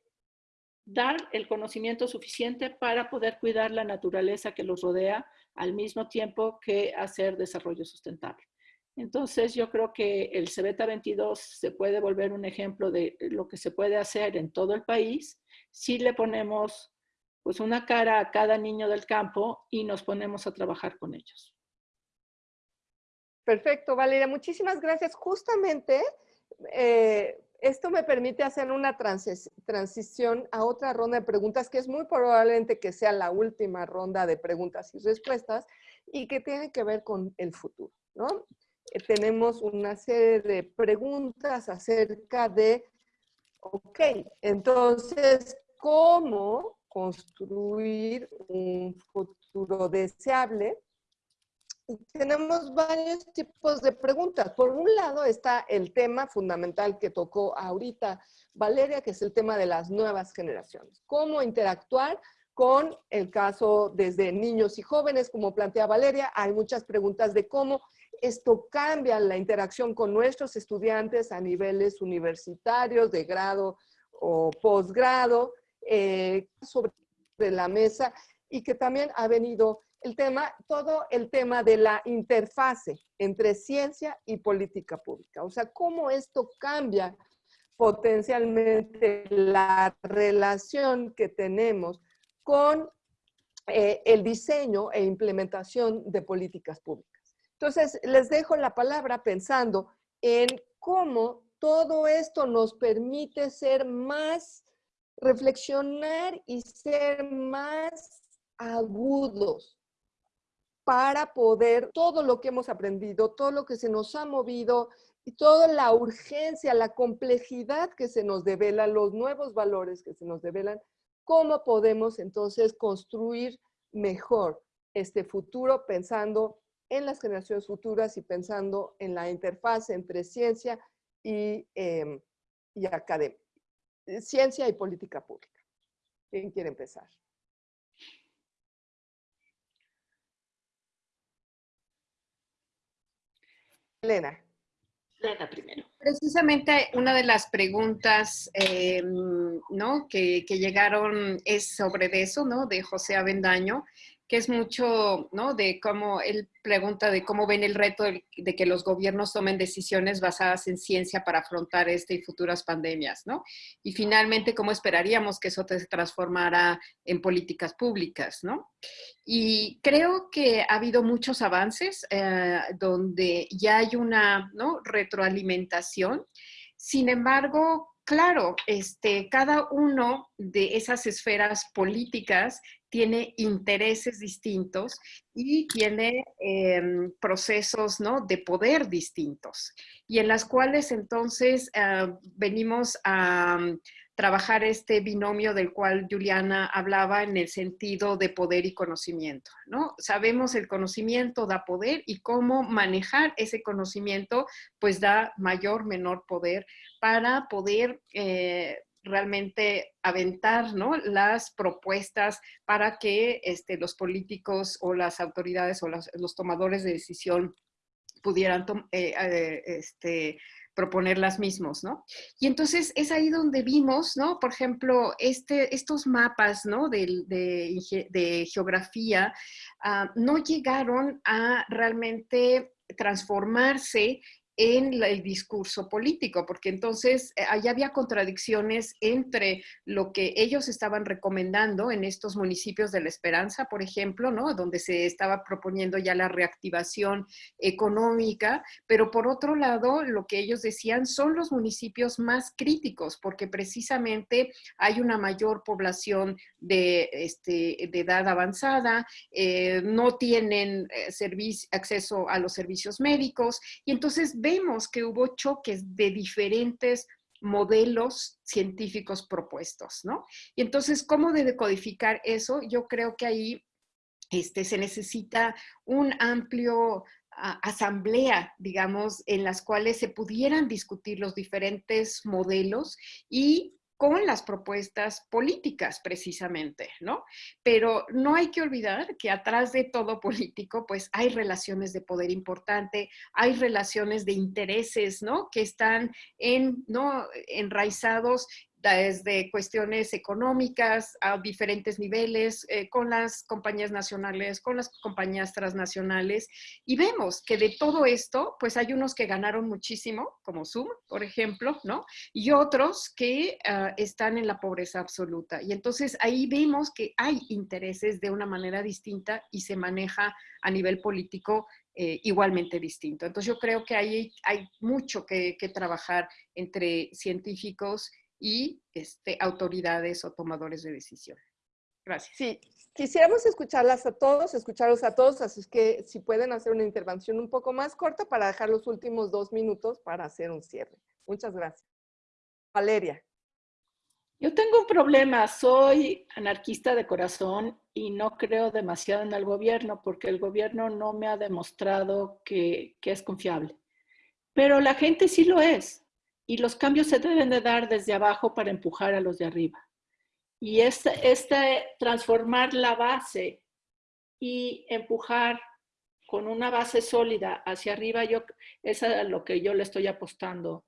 dar el conocimiento suficiente para poder cuidar la naturaleza que los rodea al mismo tiempo que hacer desarrollo sustentable. Entonces yo creo que el CBETA 22 se puede volver un ejemplo de lo que se puede hacer en todo el país si le ponemos pues una cara a cada niño del campo y nos ponemos a trabajar con ellos. Perfecto, Valeria. Muchísimas gracias. Justamente eh, esto me permite hacer una transición a otra ronda de preguntas que es muy probablemente que sea la última ronda de preguntas y respuestas y que tiene que ver con el futuro, ¿no? Eh, tenemos una serie de preguntas acerca de, ok, entonces, ¿cómo construir un futuro deseable tenemos varios tipos de preguntas. Por un lado está el tema fundamental que tocó ahorita Valeria, que es el tema de las nuevas generaciones. Cómo interactuar con el caso desde niños y jóvenes, como plantea Valeria. Hay muchas preguntas de cómo esto cambia la interacción con nuestros estudiantes a niveles universitarios, de grado o posgrado, eh, sobre la mesa y que también ha venido el tema, todo el tema de la interfase entre ciencia y política pública. O sea, cómo esto cambia potencialmente la relación que tenemos con eh, el diseño e implementación de políticas públicas. Entonces, les dejo la palabra pensando en cómo todo esto nos permite ser más, reflexionar y ser más agudos para poder todo lo que hemos aprendido, todo lo que se nos ha movido y toda la urgencia, la complejidad que se nos devela, los nuevos valores que se nos develan, cómo podemos entonces construir mejor este futuro pensando en las generaciones futuras y pensando en la interfaz entre ciencia y, eh, y academia, ciencia y política pública. ¿Quién quiere empezar? Elena. Elena primero. Precisamente una de las preguntas eh, ¿no? que, que, llegaron es sobre eso, ¿no? De José Avendaño, que es mucho, ¿no? De cómo él pregunta de cómo ven el reto de, que los gobiernos tomen decisiones basadas en ciencia para afrontar este y futuras pandemias, ¿no? Y finalmente, cómo esperaríamos que eso se transformara en políticas públicas, ¿no? Y creo que ha habido muchos avances eh, donde ya hay una, ¿no? Retroalimentación. Sin embargo, claro, este, cada uno de esas esferas políticas tiene intereses distintos y tiene em, procesos ¿no? de poder distintos y en las cuales entonces ah, venimos a trabajar este binomio del cual Juliana hablaba en el sentido de poder y conocimiento. ¿no? Sabemos el conocimiento da poder y cómo manejar ese conocimiento pues da mayor, menor poder para poder eh, realmente aventar ¿no? las propuestas para que este, los políticos o las autoridades o los tomadores de decisión pudieran eh, eh, este, proponer las mismos, ¿no? Y entonces es ahí donde vimos, ¿no? Por ejemplo, este, estos mapas, ¿no? De, de, geografía ah, no llegaron a realmente transformarse en el discurso político, porque entonces eh, allá había contradicciones entre lo que ellos estaban recomendando en estos municipios de la Esperanza, por ejemplo, ¿no? donde se estaba proponiendo ya la reactivación económica, pero por otro lado, lo que ellos decían son los municipios más críticos, porque precisamente hay una mayor población de, este, de edad avanzada, eh, no tienen eh, acceso a los servicios médicos, y entonces vemos que hubo choques de diferentes modelos científicos propuestos, ¿no? Y entonces, ¿cómo de decodificar eso? Yo creo que ahí este, se necesita un amplio asamblea, digamos, en las cuales se pudieran discutir los diferentes modelos y con las propuestas políticas precisamente, ¿no? Pero no hay que olvidar que atrás de todo político, pues hay relaciones de poder importante, hay relaciones de intereses, ¿no? Que están en, ¿no? enraizados desde cuestiones económicas a diferentes niveles, eh, con las compañías nacionales, con las compañías transnacionales, y vemos que de todo esto, pues hay unos que ganaron muchísimo, como Zoom, por ejemplo, ¿no? Y otros que ah, están en la pobreza absoluta. Y entonces ahí vemos que hay intereses de una manera distinta y se maneja a nivel político eh, igualmente distinto. Entonces yo creo que ahí hay mucho que, que trabajar entre científicos y este, autoridades o tomadores de decisión. Gracias. Sí, quisiéramos escucharlas a todos, escucharlos a todos, así es que si pueden hacer una intervención un poco más corta para dejar los últimos dos minutos para hacer un cierre. Muchas gracias. Valeria. Yo tengo un problema, soy anarquista de corazón y no creo demasiado en el gobierno porque el gobierno no me ha demostrado que, es confiable. Pero la gente sí lo es y los cambios se deben de dar desde abajo para empujar a los de arriba. Y este, transformar la base y empujar con una base sólida hacia arriba, yo, es a lo que yo le estoy apostando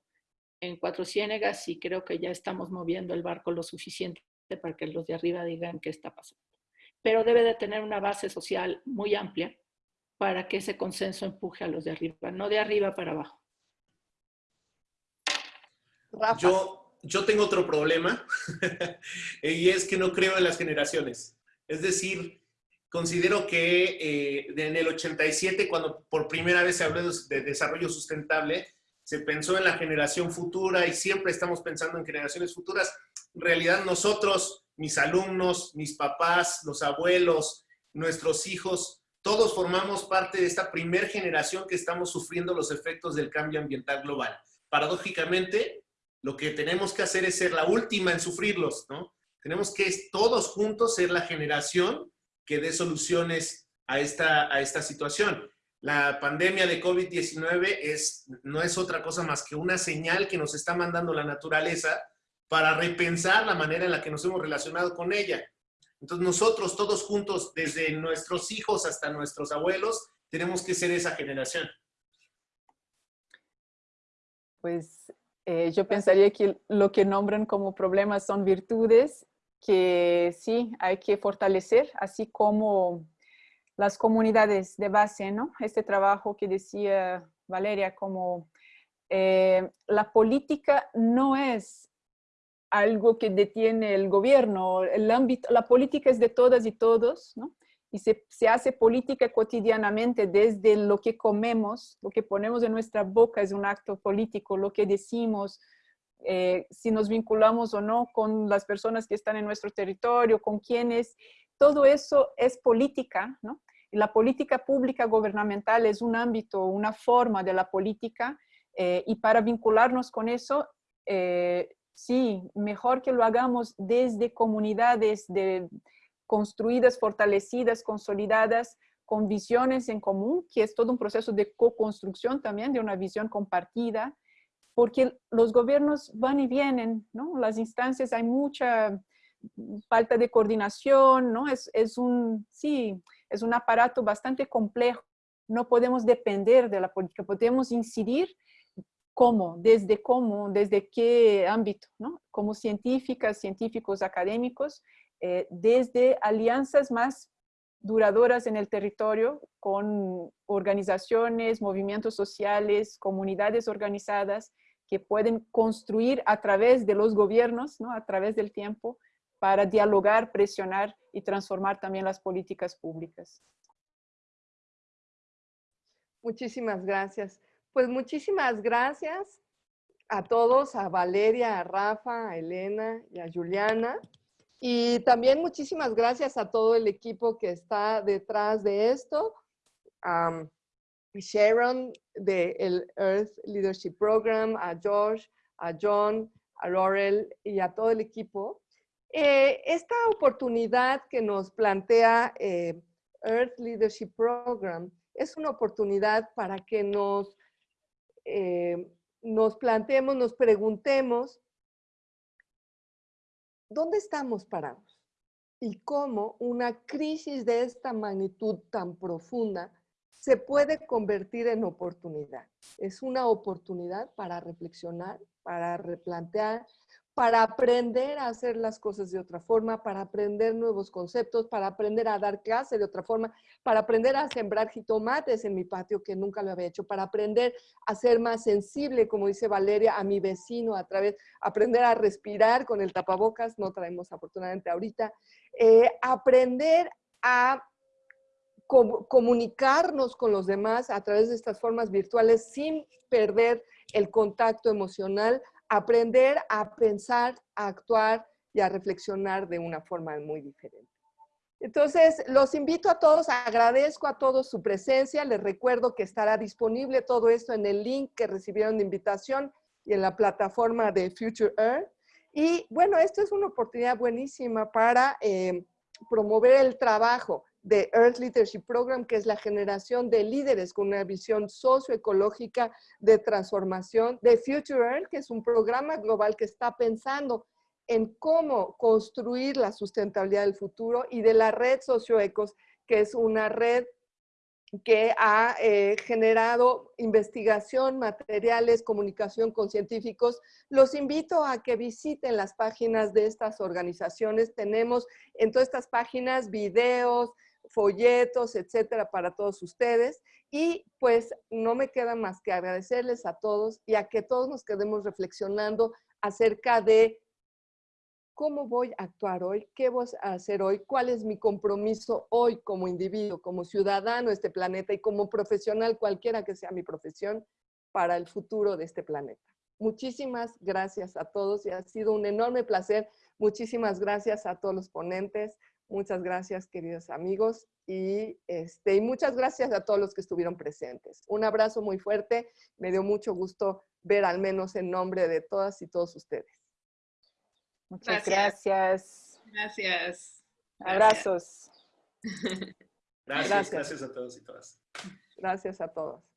en Cuatro Ciénegas y creo que ya estamos moviendo el barco lo suficiente para que los de arriba digan qué está pasando. Pero debe de tener una base social muy amplia para que ese consenso empuje a los de arriba, no de arriba para abajo. Yo, yo tengo otro problema y es que no creo en las generaciones. Es decir, considero que eh, en el 87, cuando por primera vez se habló de desarrollo sustentable, se pensó en la generación futura y siempre estamos pensando en generaciones futuras. En realidad nosotros, mis alumnos, mis papás, los abuelos, nuestros hijos, todos formamos parte de esta primer generación que estamos sufriendo los efectos del cambio ambiental global. Paradójicamente, lo que tenemos que hacer es ser la última en sufrirlos, ¿no? Tenemos que todos juntos ser la generación que dé soluciones a esta, a esta situación. La pandemia de COVID-19 es, no es otra cosa más que una señal que nos está mandando la naturaleza para repensar la manera en la que nos hemos relacionado con ella. Entonces nosotros todos juntos, desde nuestros hijos hasta nuestros abuelos, tenemos que ser esa generación. Pues eh, yo pensaría que lo que nombran como problemas son virtudes que sí hay que fortalecer, así como las comunidades de base, ¿no? Este trabajo que decía Valeria, como eh, la política no es algo que detiene el gobierno, el ámbito, la política es de todas y todos, ¿no? Y se, se, hace política cotidianamente desde lo que comemos, lo que ponemos en nuestra boca es un acto político, lo que decimos, eh, si nos vinculamos o no con las personas que están en nuestro territorio, con quienes, todo eso es política, ¿no? la política pública gubernamental es un ámbito, una forma de la política eh, y para vincularnos con eso, eh, sí, mejor que lo hagamos desde comunidades de, construidas, fortalecidas, consolidadas, con visiones en común, que es todo un proceso de co-construcción también, de una visión compartida, porque los gobiernos van y vienen, ¿no? Las instancias, hay mucha falta de coordinación, ¿no? Es, es un, sí, es un aparato bastante complejo. No podemos depender de la política, podemos incidir cómo, desde cómo, desde qué ámbito, ¿no? Como científicas, científicos, académicos, eh, desde alianzas más duradoras en el territorio con organizaciones, movimientos sociales, comunidades organizadas que pueden construir a través de los gobiernos, ¿no? a través del tiempo, para dialogar, presionar y transformar también las políticas públicas. Muchísimas gracias. Pues muchísimas gracias a todos, a Valeria, a Rafa, a Elena y a Juliana. Y también muchísimas gracias a todo el equipo que está detrás de esto. a Sharon del Earth Leadership Program, a George, a John, a Laurel y a todo el equipo. Eh, esta oportunidad que nos plantea eh, Earth Leadership Program es una oportunidad para que nos, eh, nos planteemos, nos preguntemos, ¿dónde estamos parados? Y cómo una crisis de esta magnitud tan profunda se puede convertir en oportunidad. Es una oportunidad para reflexionar, para replantear, para aprender a hacer las cosas de otra forma, para aprender nuevos conceptos, para aprender a dar clase de otra forma, para aprender a sembrar jitomates en mi patio que nunca lo había hecho, para aprender a ser más sensible, como dice Valeria, a mi vecino a través, aprender a respirar con el tapabocas, no traemos afortunadamente ahorita, eh, aprender a comunicarnos con los demás a través de estas formas virtuales sin perder el contacto emocional, aprender a pensar, a actuar y a reflexionar de una forma muy diferente. Entonces, los invito a todos, agradezco a todos su presencia, les recuerdo que estará disponible todo esto en el link que recibieron de invitación y en la plataforma de Future Earth. Y bueno, esto es una oportunidad buenísima para eh, promover el trabajo de Earth Leadership Program, que es la generación de líderes con una visión socioecológica de transformación, de Future Earth, que es un programa global que está pensando en cómo construir la sustentabilidad del futuro, y de la red Socioecos, que es una red que ha eh, generado investigación, materiales, comunicación con científicos. Los invito a que visiten las páginas de estas organizaciones. Tenemos en todas estas páginas videos, folletos, etcétera, para todos ustedes. Y pues no me queda más que agradecerles a todos y a que todos nos quedemos reflexionando acerca de cómo voy a actuar hoy, qué voy a hacer hoy, cuál es mi compromiso hoy como individuo, como ciudadano de este planeta y como profesional, cualquiera que sea mi profesión, para el futuro de este planeta. Muchísimas gracias a todos y ha sido un enorme placer. Muchísimas gracias a todos los ponentes. Muchas gracias, queridos amigos. Y, este, y muchas gracias a todos los que estuvieron presentes. Un abrazo muy fuerte. Me dio mucho gusto ver al menos en nombre de todas y todos ustedes. Muchas gracias. Gracias. Abrazos. Gracias, gracias, gracias a todos y todas. Gracias a todos.